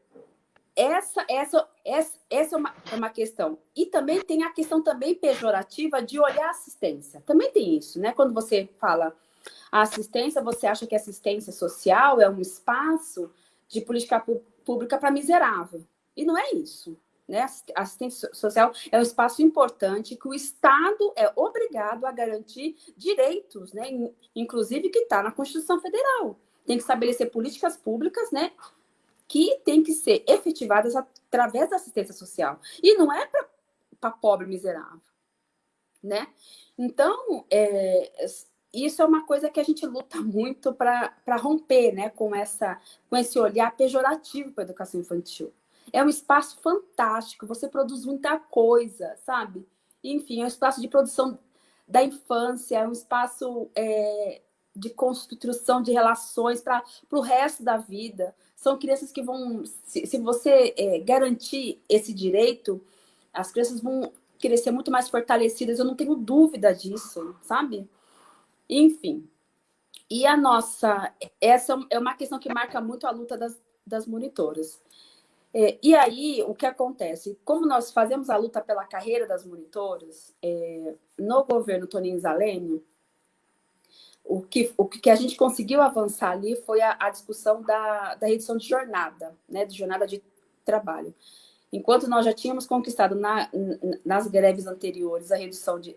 essa, essa, essa, essa é, uma, é uma questão. E também tem a questão também pejorativa de olhar assistência. Também tem isso, né? Quando você fala a assistência, você acha que assistência social é um espaço de política pública para miserável. E não é isso. Né? Assistência social é um espaço importante que o Estado é obrigado a garantir direitos, né? inclusive que está na Constituição Federal. Tem que estabelecer políticas públicas né? que têm que ser efetivadas através da assistência social. E não é para pobre miserável. Né? Então, é, isso é uma coisa que a gente luta muito para romper né, com, essa, com esse olhar pejorativo para a educação infantil. É um espaço fantástico, você produz muita coisa, sabe? Enfim, é um espaço de produção da infância, é um espaço é, de construção de relações para o resto da vida. São crianças que vão, se, se você é, garantir esse direito, as crianças vão crescer muito mais fortalecidas, eu não tenho dúvida disso, sabe? Enfim. E a nossa... Essa é uma questão que marca muito a luta das, das monitoras. É, e aí, o que acontece? Como nós fazemos a luta pela carreira das monitoras, é, no governo Toninho Zalênio, o que, o que a gente conseguiu avançar ali foi a, a discussão da, da redução de jornada, né, de jornada de trabalho. Enquanto nós já tínhamos conquistado na, nas greves anteriores a redução de,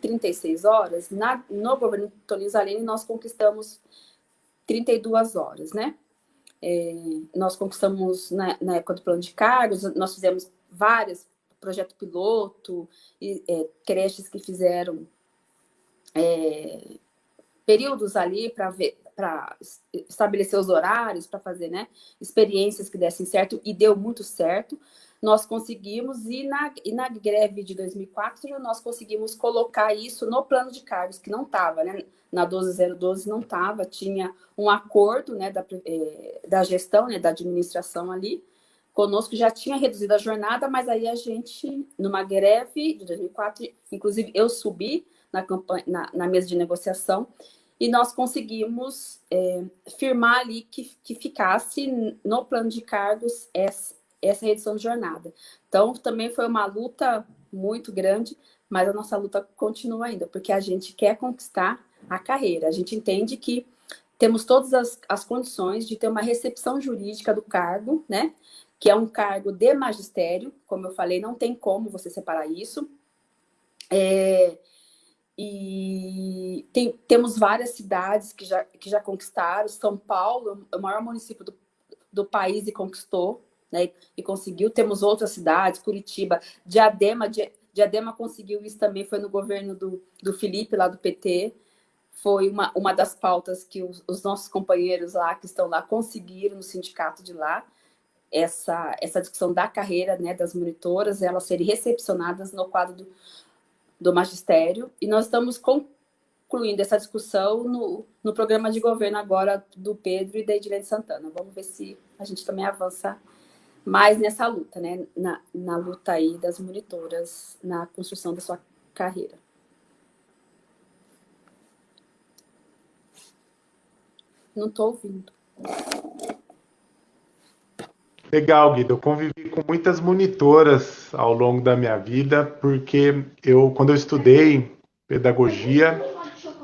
36 horas, na, no governo Toninho Zalini nós conquistamos 32 horas, né? É, nós conquistamos na, na, época do plano de cargos, nós fizemos vários projetos piloto, e, é, creches que fizeram é, períodos ali para ver para estabelecer os horários, para fazer né, experiências que dessem certo, e deu muito certo. Nós conseguimos, e na, e na greve de 2004, nós conseguimos colocar isso no plano de cargos, que não estava, né? Na 12012 não estava, tinha um acordo né, da, é, da gestão, né, da administração ali, conosco, já tinha reduzido a jornada, mas aí a gente, numa greve de 2004, inclusive eu subi na, campanha, na, na mesa de negociação, e nós conseguimos é, firmar ali que, que ficasse no plano de cargos essa, essa redução de jornada. Então, também foi uma luta muito grande, mas a nossa luta continua ainda, porque a gente quer conquistar a carreira. A gente entende que temos todas as, as condições de ter uma recepção jurídica do cargo, né? Que é um cargo de magistério, como eu falei, não tem como você separar isso. É, e tem, temos várias cidades que já, que já conquistaram. São Paulo é o maior município do, do país e conquistou, né? E conseguiu. Temos outras cidades, Curitiba, Diadema. Diadema conseguiu isso também, foi no governo do, do Felipe, lá do PT. Foi uma, uma das pautas que os, os nossos companheiros lá, que estão lá, conseguiram no sindicato de lá. Essa, essa discussão da carreira né, das monitoras, elas serem recepcionadas no quadro do, do magistério, e nós estamos concluindo essa discussão no, no programa de governo agora do Pedro e da Edilene Santana. Vamos ver se a gente também avança mais nessa luta, né? Na, na luta aí das monitoras, na construção da sua carreira. Não estou ouvindo. Legal, Guido. Eu convivi com muitas monitoras ao longo da minha vida, porque eu, quando eu estudei pedagogia,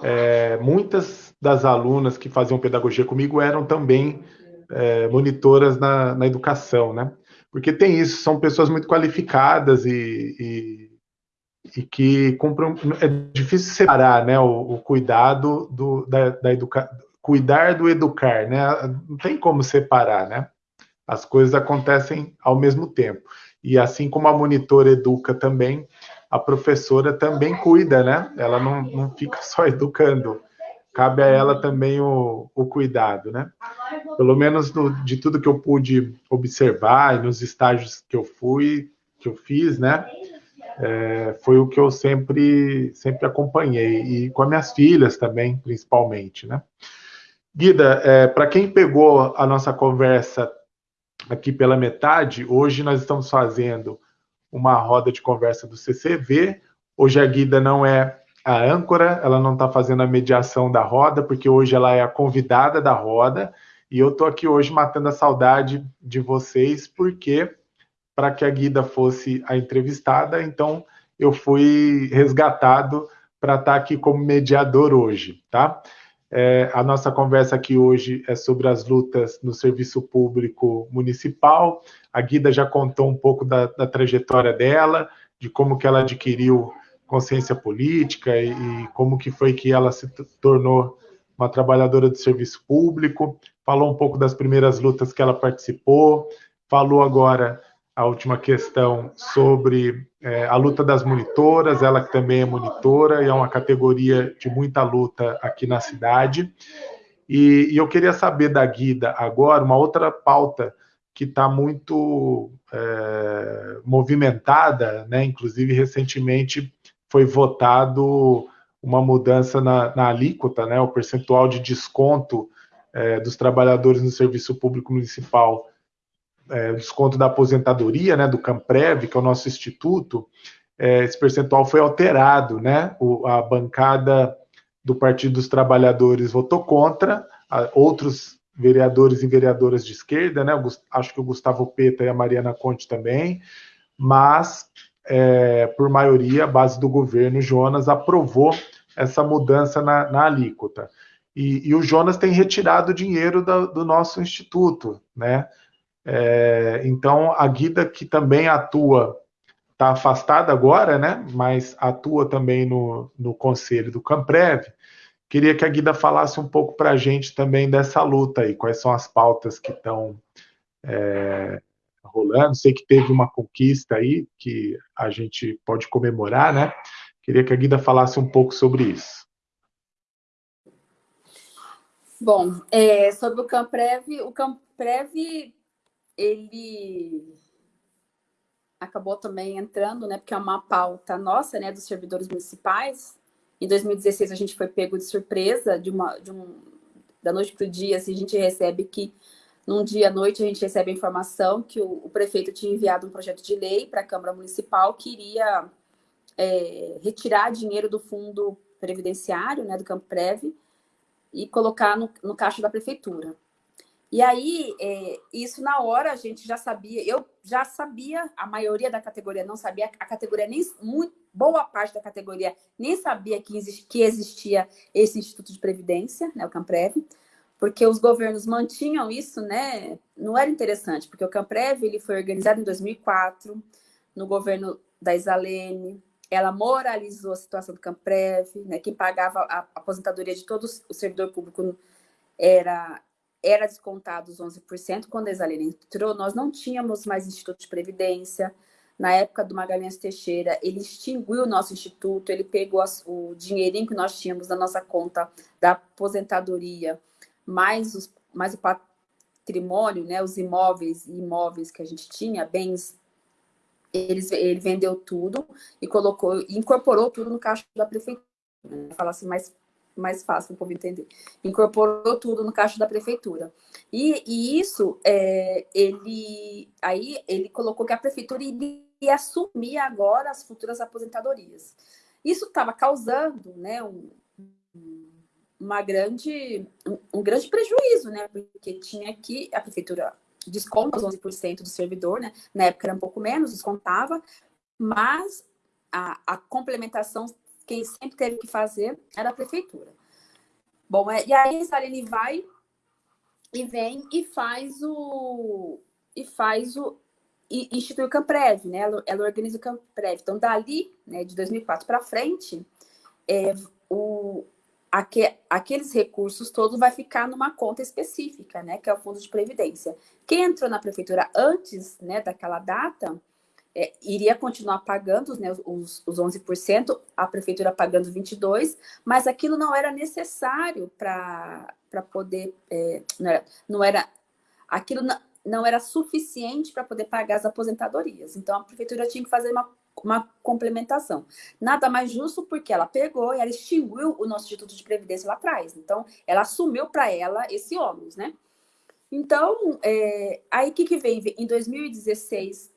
é, muitas das alunas que faziam pedagogia comigo eram também é, monitoras na, na, educação, né? Porque tem isso, são pessoas muito qualificadas e, e, e que cumprem. É difícil separar, né? O, o cuidado do, da, da educação. Cuidar do educar, né? Não tem como separar, né? As coisas acontecem ao mesmo tempo. E assim como a monitora educa também, a professora também cuida, né? Ela não, não fica só educando. Cabe a ela também o, o cuidado, né? Pelo menos no, de tudo que eu pude observar e nos estágios que eu fui, que eu fiz, né? É, foi o que eu sempre, sempre acompanhei. E com as minhas filhas também, principalmente, né? Guida, é, para quem pegou a nossa conversa aqui pela metade. Hoje nós estamos fazendo uma roda de conversa do CCV. Hoje a Guida não é a âncora, ela não está fazendo a mediação da roda, porque hoje ela é a convidada da roda. E eu estou aqui hoje matando a saudade de vocês, porque para que a Guida fosse a entrevistada, então eu fui resgatado para estar tá aqui como mediador hoje, tá? É, a nossa conversa aqui hoje é sobre as lutas no serviço público municipal. A Guida já contou um pouco da, da trajetória dela, de como que ela adquiriu consciência política e, e, como que foi que ela se tornou uma trabalhadora do serviço público. Falou um pouco das primeiras lutas que ela participou. Falou agora a última questão sobre é, a luta das monitoras, ela que também é monitora e é uma categoria de muita luta aqui na cidade. E, e eu queria saber da Guida agora uma outra pauta que está muito é, movimentada, né? Inclusive recentemente foi votado uma mudança na, na alíquota, né? O percentual de desconto é, dos trabalhadores no serviço público municipal é, desconto da aposentadoria, né, do Camprev, que é o nosso instituto, é, esse percentual foi alterado, né? O, a bancada do Partido dos Trabalhadores votou contra, a, outros vereadores e vereadoras de esquerda, né? acho que o Gustavo Peta e a Mariana Conte também, mas é, por maioria, a base do governo, Jonas, aprovou essa mudança na, na alíquota. E, e, o Jonas tem retirado dinheiro do, nosso instituto, né? É, então, a Guida, que também atua está afastada agora, né? Mas atua também no, no conselho do Camprev. Queria que a Guida falasse um pouco para a gente também dessa luta aí, quais são as pautas que estão é, rolando. Sei que teve uma conquista aí que a gente pode comemorar, né? Queria que a Guida falasse um pouco sobre isso. Bom, é, sobre o Camprev, o Camprev, ele acabou também entrando, né, porque é uma pauta nossa, né, dos servidores municipais. Em 2016 a gente foi pego de surpresa, de uma, de um, da noite para o dia, assim, a gente recebe que num dia à noite a gente recebe a informação que o, o prefeito tinha enviado um projeto de lei para a Câmara Municipal que iria é, retirar dinheiro do fundo previdenciário, né, do Campo Prev, e colocar no, no caixa da prefeitura. E aí, é, isso na hora a gente já sabia, eu já sabia, a maioria da categoria não sabia, a categoria nem, muito, boa parte da categoria nem sabia que, que existia esse Instituto de Previdência, né, o Camprev, porque os governos mantinham isso, né, não era interessante, porque o Camprev ele foi organizado em 2004, no governo da Isalene, ela moralizou a situação do Camprev, né, quem pagava a aposentadoria de todo o servidor público era era descontado os 11%. Quando a Exalene entrou, nós não tínhamos mais Instituto de Previdência. Na época do Magalhães Teixeira, ele extinguiu o nosso instituto, ele pegou o dinheirinho que nós tínhamos na nossa conta da aposentadoria, mais, os, mais o patrimônio, né, os imóveis imóveis que a gente tinha, bens, eles, ele vendeu tudo e colocou, incorporou tudo no caixa da prefeitura. Né? Falar assim mais mais fácil para o povo entender. Incorporou tudo no caixa da prefeitura. E, e isso, é, ele, aí ele colocou que a prefeitura iria assumir agora as futuras aposentadorias. Isso estava causando né, um, uma grande, um, grande prejuízo, né? Porque tinha que a prefeitura desconta os 11% do servidor, né? Na época era um pouco menos, descontava, mas a, a complementação quem sempre teve que fazer era a prefeitura. Bom, é, e aí a Saline vai e vem e faz o e faz o e institui o Camprev, né? Ela, ela organiza o Camprev. Então, dali, né, de 2004 para frente, é, o, aque, aqueles recursos todos vai ficar numa conta específica, né? Que é o Fundo de Previdência. Quem entrou na prefeitura antes, né, daquela data, é, iria continuar pagando né, os, os 11%, a prefeitura pagando 22%, mas aquilo não era necessário para poder. É, não, era, não era. Aquilo não, não era suficiente para poder pagar as aposentadorias. Então a prefeitura tinha que fazer uma, uma complementação. Nada mais justo porque ela pegou e ela extinguiu o nosso Instituto de Previdência lá atrás. Então, ela assumiu para ela esse ônus, né? Então, é, aí o que, que vem? Em 2016,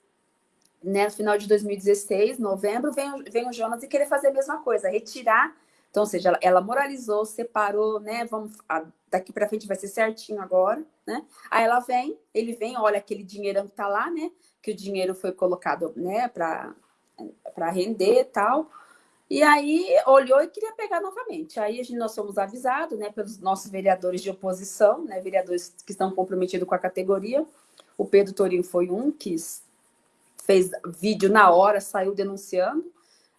né, no final de 2016, novembro, vem, vem o Jonas e querer fazer a mesma coisa, retirar. Então, ou seja, ela, ela moralizou, separou, né? Vamos, a, daqui para frente vai ser certinho agora, né? Aí ela vem, ele vem, olha aquele dinheirão que tá lá, né? Que o dinheiro foi colocado, né, para render e tal. E aí olhou e queria pegar novamente. Aí a gente, nós fomos avisados, né, pelos nossos vereadores de oposição, né, vereadores que estão comprometidos com a categoria. O Pedro Torinho foi um que fez vídeo na hora, saiu denunciando.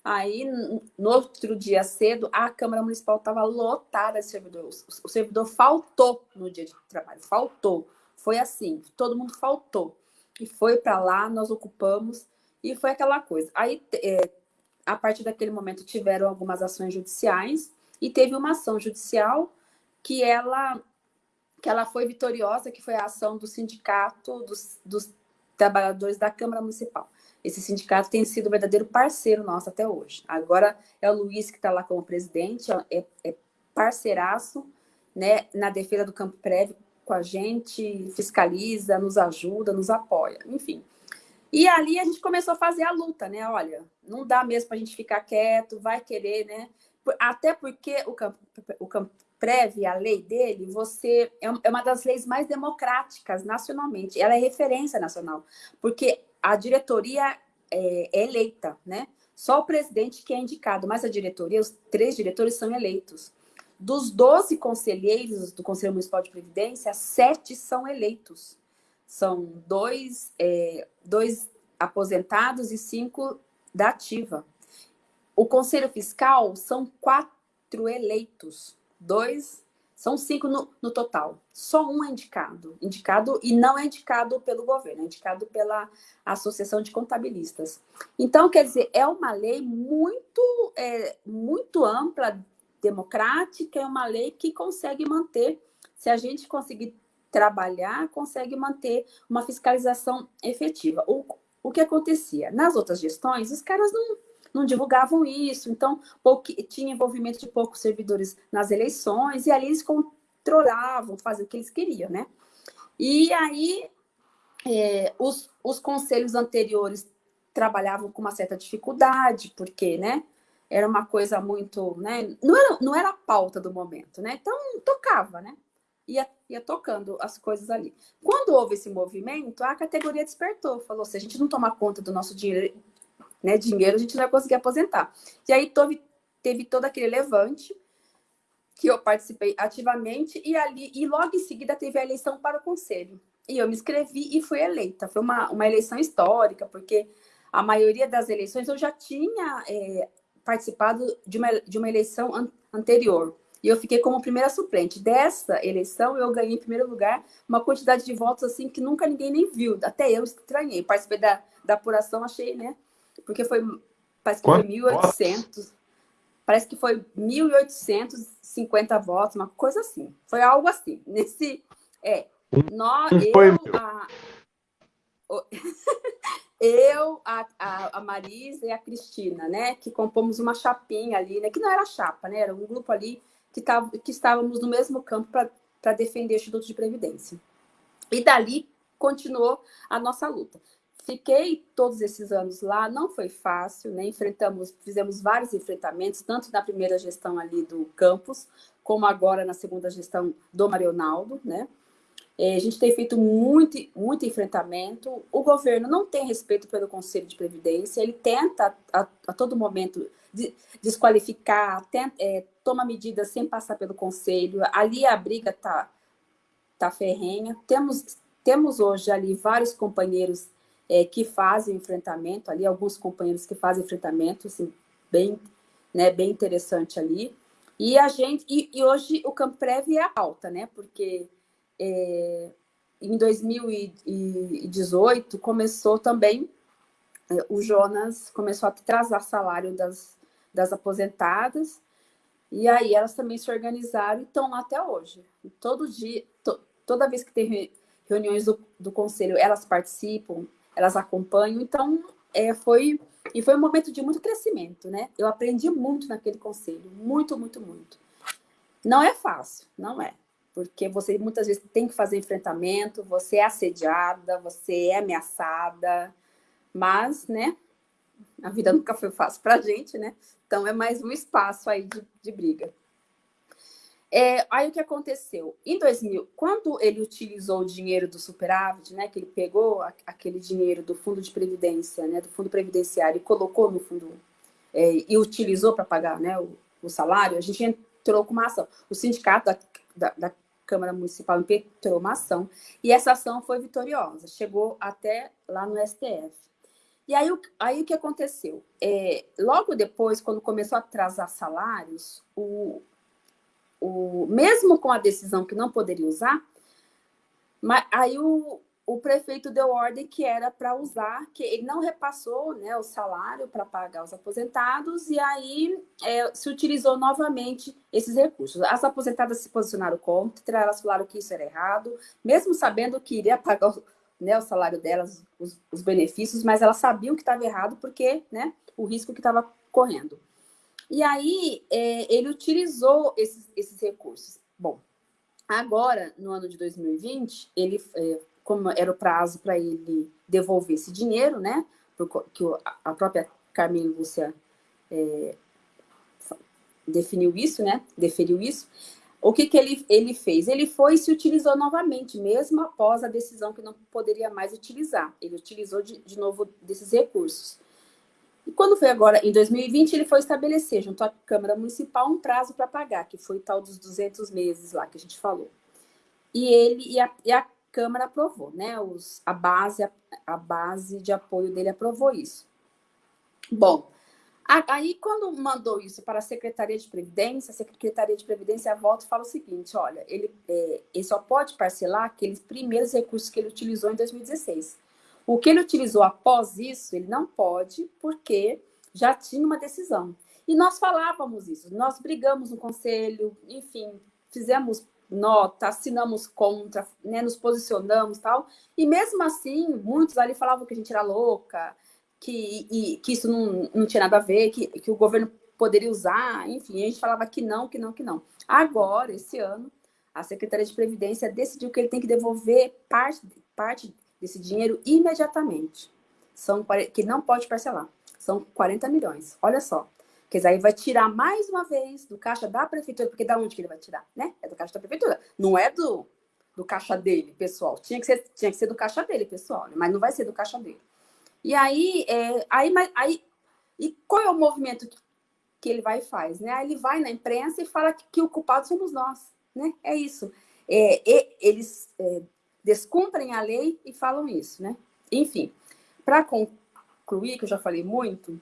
Aí, no outro dia cedo, a Câmara Municipal estava lotada de servidores. O servidor faltou no dia de trabalho, faltou. Foi assim, todo mundo faltou. E foi para lá, nós ocupamos, e foi aquela coisa. Aí, é, a partir daquele momento, tiveram algumas ações judiciais, e teve uma ação judicial que ela, que ela foi vitoriosa, que foi a ação do sindicato dos, dos trabalhadores da Câmara Municipal. Esse sindicato tem sido um verdadeiro parceiro nosso até hoje. Agora é o Luiz que está lá como presidente, é, é parceiraço né, na defesa do campo prévio com a gente, fiscaliza, nos ajuda, nos apoia, enfim. E ali a gente começou a fazer a luta, né? Olha, não dá mesmo para a gente ficar quieto, vai querer, né? Até porque o campo, o campo prévia, a lei dele, você é, é uma das leis mais democráticas nacionalmente. Ela é referência nacional, porque a diretoria é, é eleita, né? Só o presidente que é indicado, mas a diretoria, os três diretores são eleitos. Dos 12 conselheiros do Conselho Municipal de Previdência, sete são eleitos. São dois, é, dois aposentados e cinco da ativa. O Conselho Fiscal são quatro eleitos, dois, são cinco no, no, total. Só um é indicado. Indicado e não é indicado pelo governo, é indicado pela Associação de Contabilistas. Então, quer dizer, é uma lei muito, é, muito ampla, democrática, é uma lei que consegue manter, se a gente conseguir trabalhar, consegue manter uma fiscalização efetiva. O, o que acontecia? Nas outras gestões, os caras não não divulgavam isso, então tinha envolvimento de poucos servidores nas eleições, e ali eles controlavam, faziam o que eles queriam, né? E aí é, os, os conselhos anteriores trabalhavam com uma certa dificuldade, porque, né? Era uma coisa muito, né? Não era, não era a pauta do momento, né? Então, tocava, né? Ia, ia tocando as coisas ali. Quando houve esse movimento, a categoria despertou, falou: se a gente não tomar conta do nosso dinheiro né, dinheiro, a gente não vai conseguir aposentar. E aí teve, teve todo aquele levante que eu participei ativamente e ali e logo em seguida teve a eleição para o conselho. E eu me inscrevi e fui eleita. Foi uma, uma eleição histórica, porque a maioria das eleições eu já tinha é, participado de uma, de uma eleição an anterior. E eu fiquei como primeira suplente. Dessa eleição, eu ganhei em primeiro lugar uma quantidade de votos assim que nunca ninguém nem viu. Até eu estranhei. Participei da, da apuração, achei, né? porque foi, parece que Quanto foi 1.800, parece que foi 1.850 votos, uma coisa assim. Foi algo assim. Nesse, é, nós, eu, a, eu, a, a, a Marisa e a Cristina, né, que compomos uma chapinha ali, né, que não era chapa, né, era um grupo ali que, tava, que estávamos no mesmo campo para defender o Instituto de Previdência. E dali continuou a nossa luta. Fiquei todos esses anos lá, não foi fácil, né? Enfrentamos, fizemos vários enfrentamentos, tanto na primeira gestão ali do campus, como agora na segunda gestão do Marionaldo, né? É, a gente tem feito muito, muito enfrentamento. O governo não tem respeito pelo Conselho de Previdência, ele tenta a, a todo momento desqualificar, tenta, é, toma medidas sem passar pelo Conselho. Ali a briga tá, tá ferrenha. Temos, temos hoje ali vários companheiros é, que fazem enfrentamento ali, alguns companheiros que fazem enfrentamento, assim, bem, né, bem interessante ali. E a gente, e, e hoje o Campo Prévio é a pauta, né? Porque é, em 2018 começou também, é, o Jonas começou a atrasar salário das, das aposentadas, e aí elas também se organizaram e estão lá até hoje. Todo dia, to, toda vez que tem reuniões do, do conselho, elas participam, elas acompanham. Então, é, foi e foi um momento de muito crescimento, né? Eu aprendi muito naquele conselho, muito, muito, muito. Não é fácil, não é, porque você muitas vezes tem que fazer enfrentamento, você é assediada, você é ameaçada, mas, né? A vida nunca foi fácil para a gente, né? Então é mais um espaço aí de, de briga. É, aí o que aconteceu? Em 2000, quando ele utilizou o dinheiro do superávit, né, que ele pegou a, aquele dinheiro do fundo de previdência, né, do fundo previdenciário e colocou no fundo é, e utilizou para pagar, né, o, o, salário, a gente entrou com uma ação. O sindicato da, da, da Câmara Municipal entrou uma ação e essa ação foi vitoriosa, chegou até lá no STF. E aí, aí o que aconteceu? É, logo depois, quando começou a atrasar salários, o, o, mesmo com a decisão que não poderia usar, mas aí o, o prefeito deu ordem que era para usar, que ele não repassou né, o salário para pagar os aposentados, e aí é, se utilizou novamente esses recursos. As aposentadas se posicionaram contra, elas falaram que isso era errado, mesmo sabendo que iria pagar né, o salário delas, os, os benefícios, mas elas sabiam que estava errado porque né, o risco que estava correndo. E aí é, ele utilizou esses, esses recursos. Bom, agora, no ano de 2020, ele, é, como era o prazo para ele devolver esse dinheiro, né? Que a própria Carmen Lúcia é, definiu isso, né? Deferiu isso. O que, que ele, ele fez? Ele foi e se utilizou novamente, mesmo após a decisão que não poderia mais utilizar. Ele utilizou de, de novo desses recursos. E quando foi agora, em 2020, ele foi estabelecer, junto à Câmara Municipal, um prazo para pagar, que foi tal dos 200 meses lá que a gente falou. E ele e a, e a Câmara aprovou, né? Os, a, base, a, a base de apoio dele aprovou isso. Bom, aí quando mandou isso para a Secretaria de Previdência, a Secretaria de Previdência volta e fala o seguinte, olha, ele, é, ele só pode parcelar aqueles primeiros recursos que ele utilizou em 2016. O que ele utilizou após isso, ele não pode, porque já tinha uma decisão. E nós falávamos isso, nós brigamos no conselho, enfim, fizemos nota, assinamos contra, né, nos posicionamos tal. E mesmo assim, muitos ali falavam que a gente era louca, que, e, que isso não, não tinha nada a ver, que, que o governo poderia usar, enfim, a gente falava que não, que não, que não. Agora, esse ano, a Secretaria de Previdência decidiu que ele tem que devolver parte, parte desse dinheiro imediatamente. São, que não pode parcelar. São 40 milhões. Olha só. Quer dizer, aí vai tirar mais uma vez do caixa da prefeitura, porque da onde que ele vai tirar, né? É do caixa da prefeitura. Não é do, do caixa dele, pessoal. Tinha que, ser, tinha que ser do caixa dele, pessoal, né? mas não vai ser do caixa dele. E aí, é, aí, aí e qual é o movimento que, que ele vai e faz? Né? Ele vai na imprensa e fala que, que o culpado somos nós. Né? É isso. É, e, eles é, descumprem a lei e falam isso. Né? Enfim, para concluir, que eu já falei muito,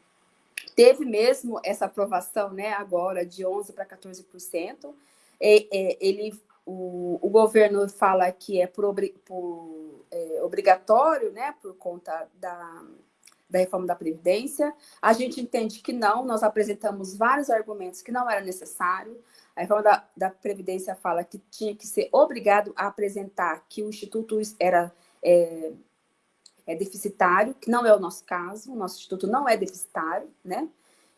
teve mesmo essa aprovação, né, agora de 11% para 14%. É, é, ele, o, o, governo fala que é por, por é, obrigatório, né, por conta da, da reforma da Previdência. A gente entende que não, nós apresentamos vários argumentos que não era necessário. A reforma da, da Previdência fala que tinha que ser obrigado a apresentar que o Instituto era é, é deficitário, que não é o nosso caso, o nosso instituto não é deficitário, né?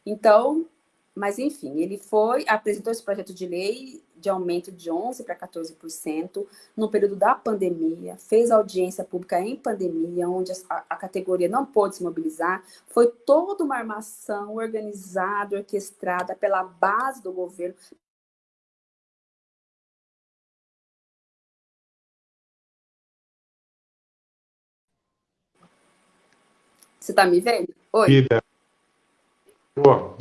Então, mas enfim, ele foi, apresentou esse projeto de lei de aumento de 11% para 14% no período da pandemia, fez audiência pública em pandemia, onde a, a categoria não pôde se mobilizar, foi toda uma armação organizada, orquestrada pela base do governo, Você está me vendo? Oi. Vida.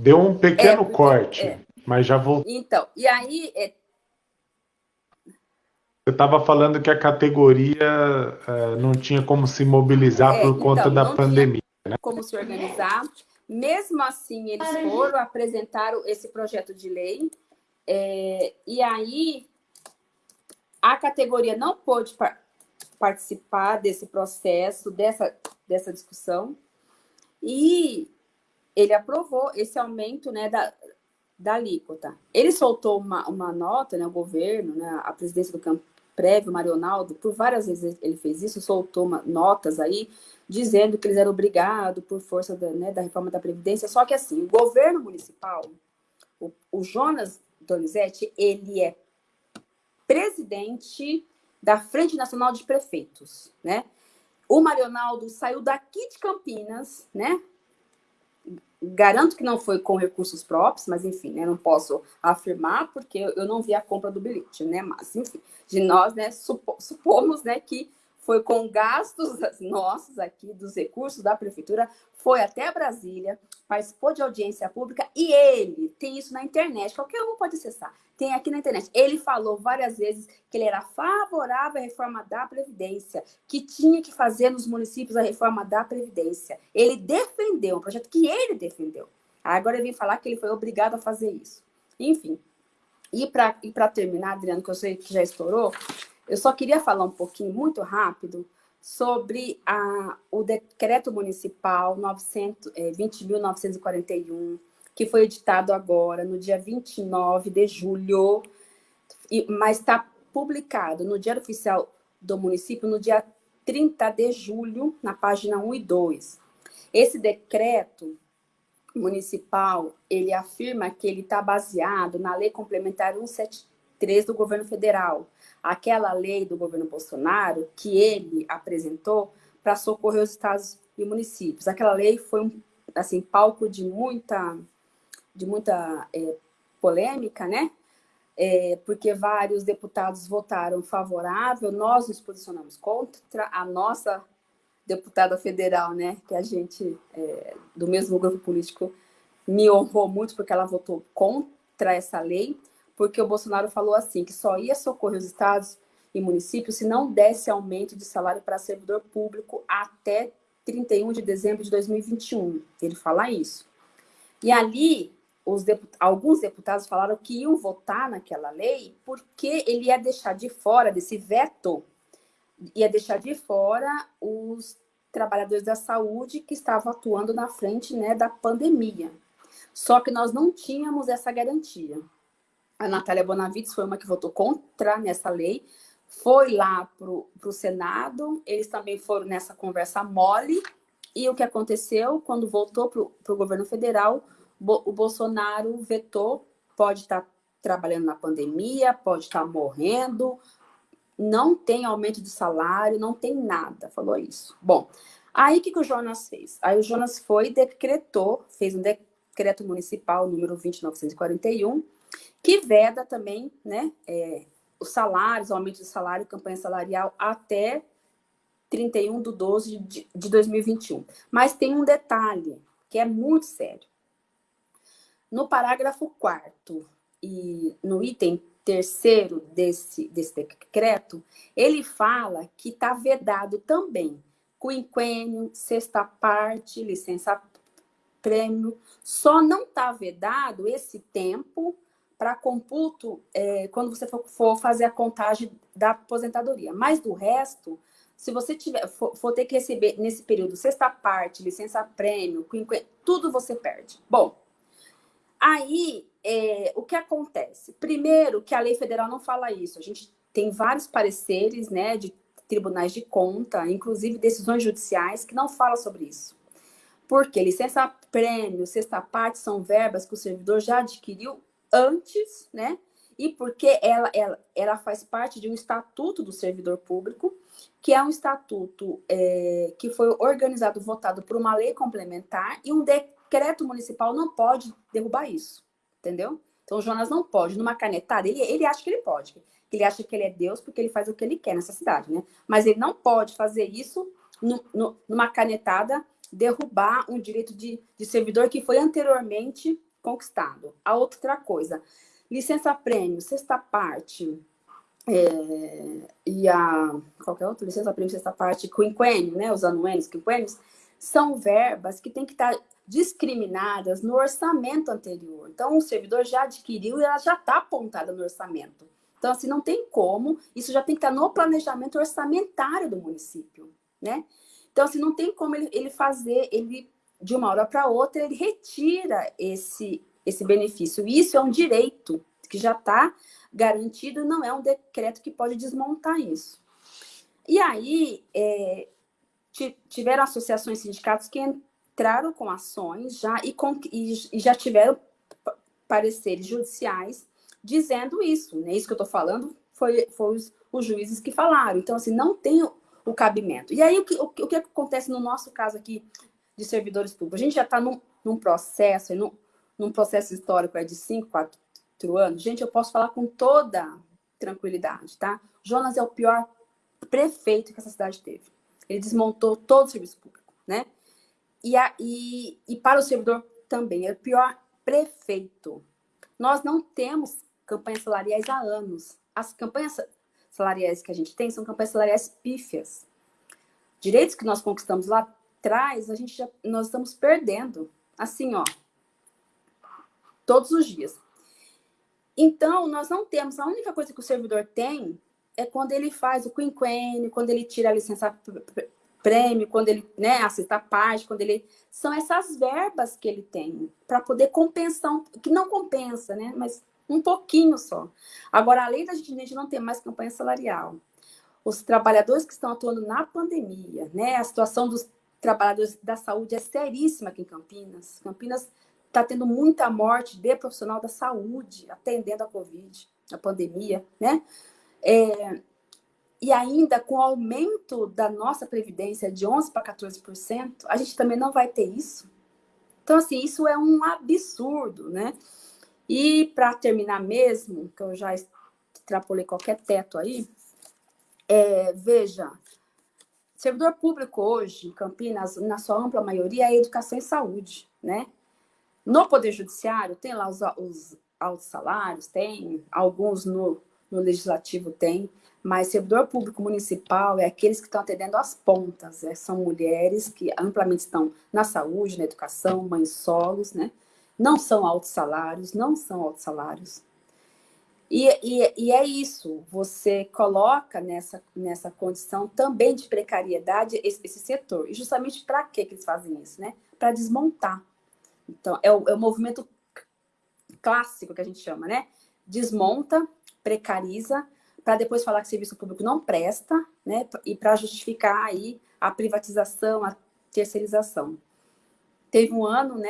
Deu um pequeno é, corte, é. mas já voltou. Então, e aí... É... Você estava falando que a categoria é, não tinha como se mobilizar é, por então, conta da pandemia. Né? Como se organizar. Mesmo assim, eles foram, apresentaram esse projeto de lei, é, e aí a categoria não pôde par participar desse processo, dessa, dessa discussão, e ele aprovou esse aumento né, da, da alíquota. Ele soltou uma, uma nota, né, o governo, né, a presidência do campo prévio, Marionaldo, por várias vezes ele fez isso, soltou uma, notas aí, dizendo que eles eram obrigados por força da, né, da reforma da Previdência, só que assim, o governo municipal, o, o Jonas Donizete, ele é presidente da Frente Nacional de Prefeitos, né? O Marionaldo saiu daqui de Campinas, né? Garanto que não foi com recursos próprios, mas enfim, né? Não posso afirmar porque eu não vi a compra do bilhete, né? Mas enfim, de nós, né? Supomos, né? Que foi com gastos nossos aqui, dos recursos da prefeitura, foi até Brasília, participou de audiência pública e ele tem isso na internet, qualquer um pode acessar, tem aqui na internet. Ele falou várias vezes que ele era favorável à reforma da Previdência, que tinha que fazer nos municípios a reforma da Previdência. Ele defendeu, um projeto que ele defendeu. Agora ele vem falar que ele foi obrigado a fazer isso. Enfim, e para terminar, Adriano, que eu sei que já estourou, eu só queria falar um pouquinho, muito rápido, sobre a, o decreto municipal 20.941, é, que foi editado agora, no dia 29 de julho, mas está publicado no Diário Oficial do município no dia 30 de julho, na página 1 e 2. Esse decreto municipal, ele afirma que ele está baseado na Lei Complementar 173 do governo federal, aquela lei do governo Bolsonaro que ele apresentou para socorrer os estados e municípios. Aquela lei foi um assim, palco de muita de muita é, polêmica, né? É, porque vários deputados votaram favorável, nós nos posicionamos contra, a nossa deputada federal, né, que a gente, é, do mesmo grupo político, me honrou muito porque ela votou contra essa lei, porque o Bolsonaro falou assim, que só ia socorrer os estados e municípios se não desse aumento de salário para servidor público até 31 de dezembro de 2021. Ele fala isso. E ali, deput alguns deputados falaram que iam votar naquela lei porque ele ia deixar de fora desse veto, ia deixar de fora os trabalhadores da saúde que estavam atuando na frente né, da pandemia. Só que nós não tínhamos essa garantia. A Natália Bonavides foi uma que votou contra nessa lei, foi lá para o Senado, eles também foram nessa conversa mole, e o que aconteceu, quando voltou para o governo federal, o Bolsonaro vetou, pode estar tá trabalhando na pandemia, pode estar tá morrendo, não tem aumento de salário, não tem nada, falou isso. Bom, aí o que, que o Jonas fez? Aí o Jonas foi, decretou, fez um decreto municipal número 20941, que veda também né, é, os salários, o aumento de salário, campanha salarial até 31 de 12 de, de 2021. Mas tem um detalhe que é muito sério. No parágrafo 4 e no item terceiro desse, desse decreto, ele fala que está vedado também quinquênio, sexta parte, licença prêmio, só não está vedado esse tempo para computo é, quando você for, for, fazer a contagem da aposentadoria. Mas do resto, se você tiver, for, for ter que receber nesse período sexta parte, licença prêmio, tudo você perde. Bom, aí é, o que acontece? Primeiro, que a lei federal não fala isso. A gente tem vários pareceres né, de tribunais de conta, inclusive decisões judiciais, que não falam sobre isso. Porque licença prêmio, sexta parte são verbas que o servidor já adquiriu antes, né? E porque ela, ela, ela faz parte de um estatuto do servidor público, que é um estatuto é, que foi organizado, votado por uma lei complementar, e um decreto municipal não pode derrubar isso, entendeu? Então, o Jonas não pode, numa canetada, ele, ele acha que ele pode, ele acha que ele é Deus porque ele faz o que ele quer nessa cidade, né? Mas ele não pode fazer isso no, no, numa canetada, derrubar um direito de, de servidor que foi anteriormente conquistado. A outra coisa, licença prêmio, sexta parte, é, e a qualquer outra licença prêmio, sexta parte, quinquênio, né, os anuênios, quinquênios, são verbas que têm que estar discriminadas no orçamento anterior. Então, o servidor já adquiriu e ela já está apontada no orçamento. Então, assim, não tem como, isso já tem que estar no planejamento orçamentário do município, né? Então, assim, não tem como ele, ele fazer, ele de uma hora para outra, ele retira esse, esse benefício. Isso é um direito que já está garantido, não é um decreto que pode desmontar isso. E aí, é, tiveram associações sindicatos que entraram com ações já e, com, e, e já tiveram pareceres judiciais dizendo isso. Né? Isso que eu estou falando foi, foi os, os, juízes que falaram. Então, assim, não tem o, o cabimento. E aí, o que, o, o que acontece no nosso caso aqui de servidores públicos. A gente já está num, num, processo, num, num processo histórico é de 5, 4 anos. Gente, eu posso falar com toda tranquilidade, tá? Jonas é o pior prefeito que essa cidade teve. Ele desmontou todo o serviço público, né? E, a, e, e para o servidor também, é o pior prefeito. Nós não temos campanhas salariais há anos. As campanhas salariais que a gente tem são campanhas salariais pífias. Direitos que nós conquistamos lá traz, a gente já, nós estamos perdendo. Assim, ó, todos os dias. Então, nós não temos, a única coisa que o servidor tem é quando ele faz o quinquênio, quando ele tira a licença prêmio, quando ele né, assista a parte, quando ele. São essas verbas que ele tem para poder compensar, que não compensa, né? Mas um pouquinho só. Agora, além da gente não ter mais campanha salarial, os trabalhadores que estão atuando na pandemia, né? A situação dos trabalhadores da saúde é seríssima aqui em Campinas. Campinas está tendo muita morte de profissional da saúde atendendo a Covid, a pandemia, né? É, e ainda com o aumento da nossa previdência de 11% para 14%, a gente também não vai ter isso. Então, assim, isso é um absurdo, né? E para terminar mesmo, que eu já extrapolei qualquer teto aí, é, veja, Servidor público hoje, em Campinas, na sua ampla maioria, é educação e saúde, né? No Poder Judiciário, tem lá os, os altos salários, tem, alguns no, no Legislativo tem, Mas servidor público municipal é aqueles que estão atendendo as pontas, né? são mulheres que amplamente estão na saúde, na educação, mães solos, né? Não são altos salários, não são altos salários. E, e, e, é isso, você coloca nessa, nessa condição também de precariedade esse, esse setor. E justamente para que eles fazem isso? Né? Para desmontar. Então, é o, é o movimento clássico que a gente chama, né? Desmonta, precariza, para depois falar que serviço público não presta, né? E para justificar aí a privatização, a terceirização. Teve um ano, né?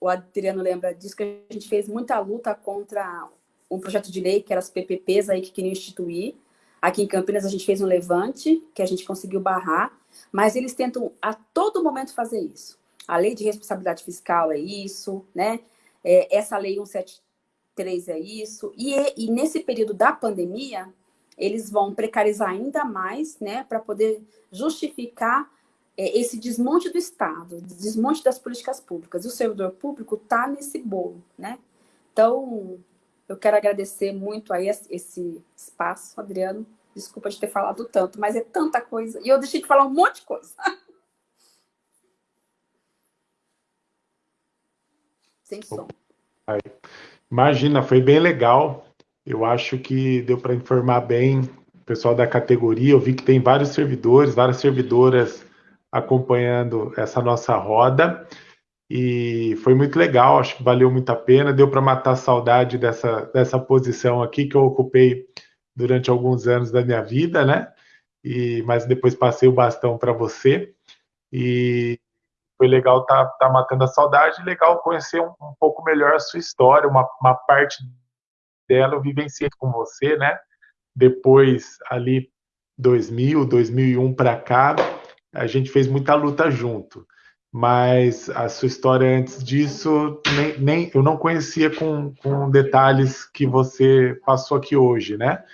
O Adriano lembra disso, que a gente fez muita luta contra um projeto de lei, que eram as PPPs aí que queriam instituir. Aqui em Campinas a gente fez um levante, que a gente conseguiu barrar, mas eles tentam a todo momento fazer isso. A lei de responsabilidade fiscal é isso, né? É, essa lei 173 é isso. E, e nesse período da pandemia, eles vão precarizar ainda mais, né, para poder justificar é, esse desmonte do Estado, desmonte das políticas públicas. E o servidor público está nesse bolo, né? Então, eu quero agradecer muito aí esse espaço, Adriano. Desculpa de ter falado tanto, mas é tanta coisa. E eu deixei de falar um monte de coisa. Sem som. Imagina, foi bem legal. Eu acho que deu para informar bem o pessoal da categoria. Eu vi que tem vários servidores, várias servidoras acompanhando essa nossa roda. E foi muito legal, acho que valeu muito a pena. Deu para matar a saudade dessa, dessa posição aqui que eu ocupei durante alguns anos da minha vida, né? E, mas depois passei o bastão para você. E foi legal estar tá, tá matando a saudade, legal conhecer um, um, pouco melhor a sua história, uma, uma parte dela eu vivenciei com você, né? Depois, ali, 2000, 2001 para cá, a gente fez muita luta junto. Mas a sua história antes disso, nem, nem eu não conhecia com, com detalhes que você passou aqui hoje, né?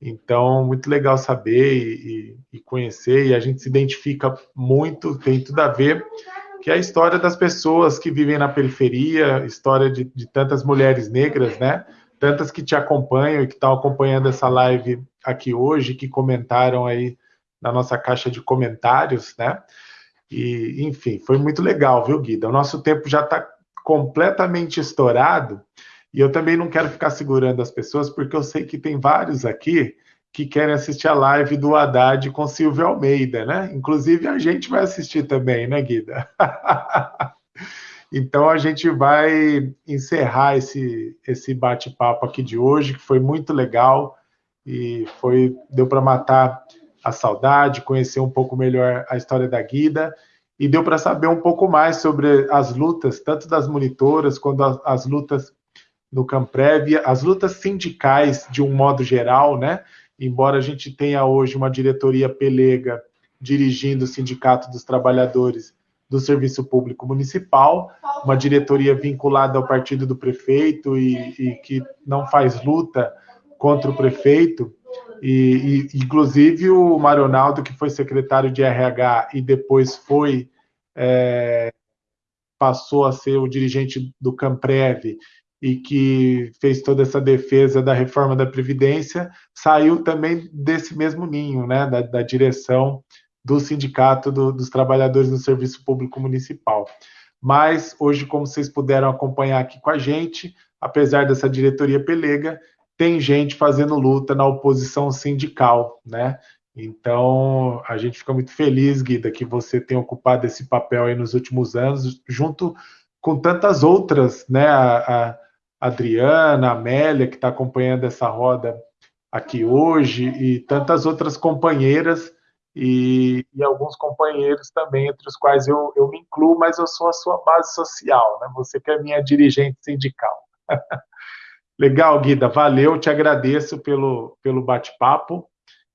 Então, muito legal saber e, e, e, conhecer, e a gente se identifica muito, tem tudo a ver, que é a história das pessoas que vivem na periferia, história de, de tantas mulheres negras, né? tantas que te acompanham e que estão acompanhando essa live aqui hoje, que comentaram aí na nossa caixa de comentários, né? E, enfim, foi muito legal, viu, Guida? O nosso tempo já está completamente estourado e eu também não quero ficar segurando as pessoas, porque eu sei que tem vários aqui que querem assistir a live do Haddad com Silvio Almeida, né? Inclusive a gente vai assistir também, né, Guida? Então a gente vai encerrar esse, esse bate-papo aqui de hoje, que foi muito legal e foi deu para matar a saudade, conhecer um pouco melhor a história da Guida e deu para saber um pouco mais sobre as lutas, tanto das monitoras quanto as, as lutas no Camprev, as lutas sindicais de um modo geral, né? Embora a gente tenha hoje uma diretoria pelega dirigindo o Sindicato dos Trabalhadores do Serviço Público Municipal, uma diretoria vinculada ao partido do prefeito e, e que não faz luta contra o prefeito. E, e, inclusive o Maronaldo, que foi secretário de RH e depois foi é, passou a ser o dirigente do Camprev e que fez toda essa defesa da reforma da Previdência, saiu também desse mesmo ninho, né, da, da direção do Sindicato do, dos Trabalhadores do Serviço Público Municipal. Mas hoje, como vocês puderam acompanhar aqui com a gente, apesar dessa diretoria pelega, tem gente fazendo luta na oposição sindical, né? Então, a gente fica muito feliz, Guida, que você tenha ocupado esse papel aí nos últimos anos, junto com tantas outras, né? A, a Adriana, a Amélia, que está acompanhando essa roda aqui hoje, e tantas outras companheiras e, e, alguns companheiros também, entre os quais eu, eu me incluo, mas eu sou a sua base social, né? Você que é minha dirigente sindical. Legal, Guida, valeu, te agradeço pelo, pelo bate-papo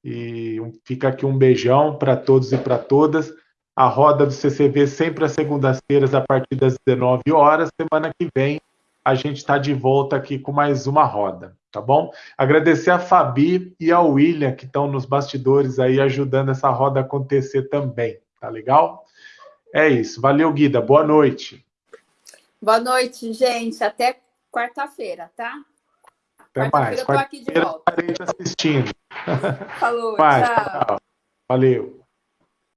e fica aqui um beijão para todos e para todas. A roda do CCV sempre às segundas-feiras, a partir das 19 horas. Semana que vem a gente está de volta aqui com mais uma roda tá bom? Agradecer a Fabi e ao William, que estão nos bastidores aí ajudando essa roda a acontecer também, tá legal? É isso. Valeu, Guida. Boa noite. Boa noite, gente. Até quarta-feira, tá? Até mais. Eu tô aqui de volta. assistindo. Falou, tchau. tchau. Valeu.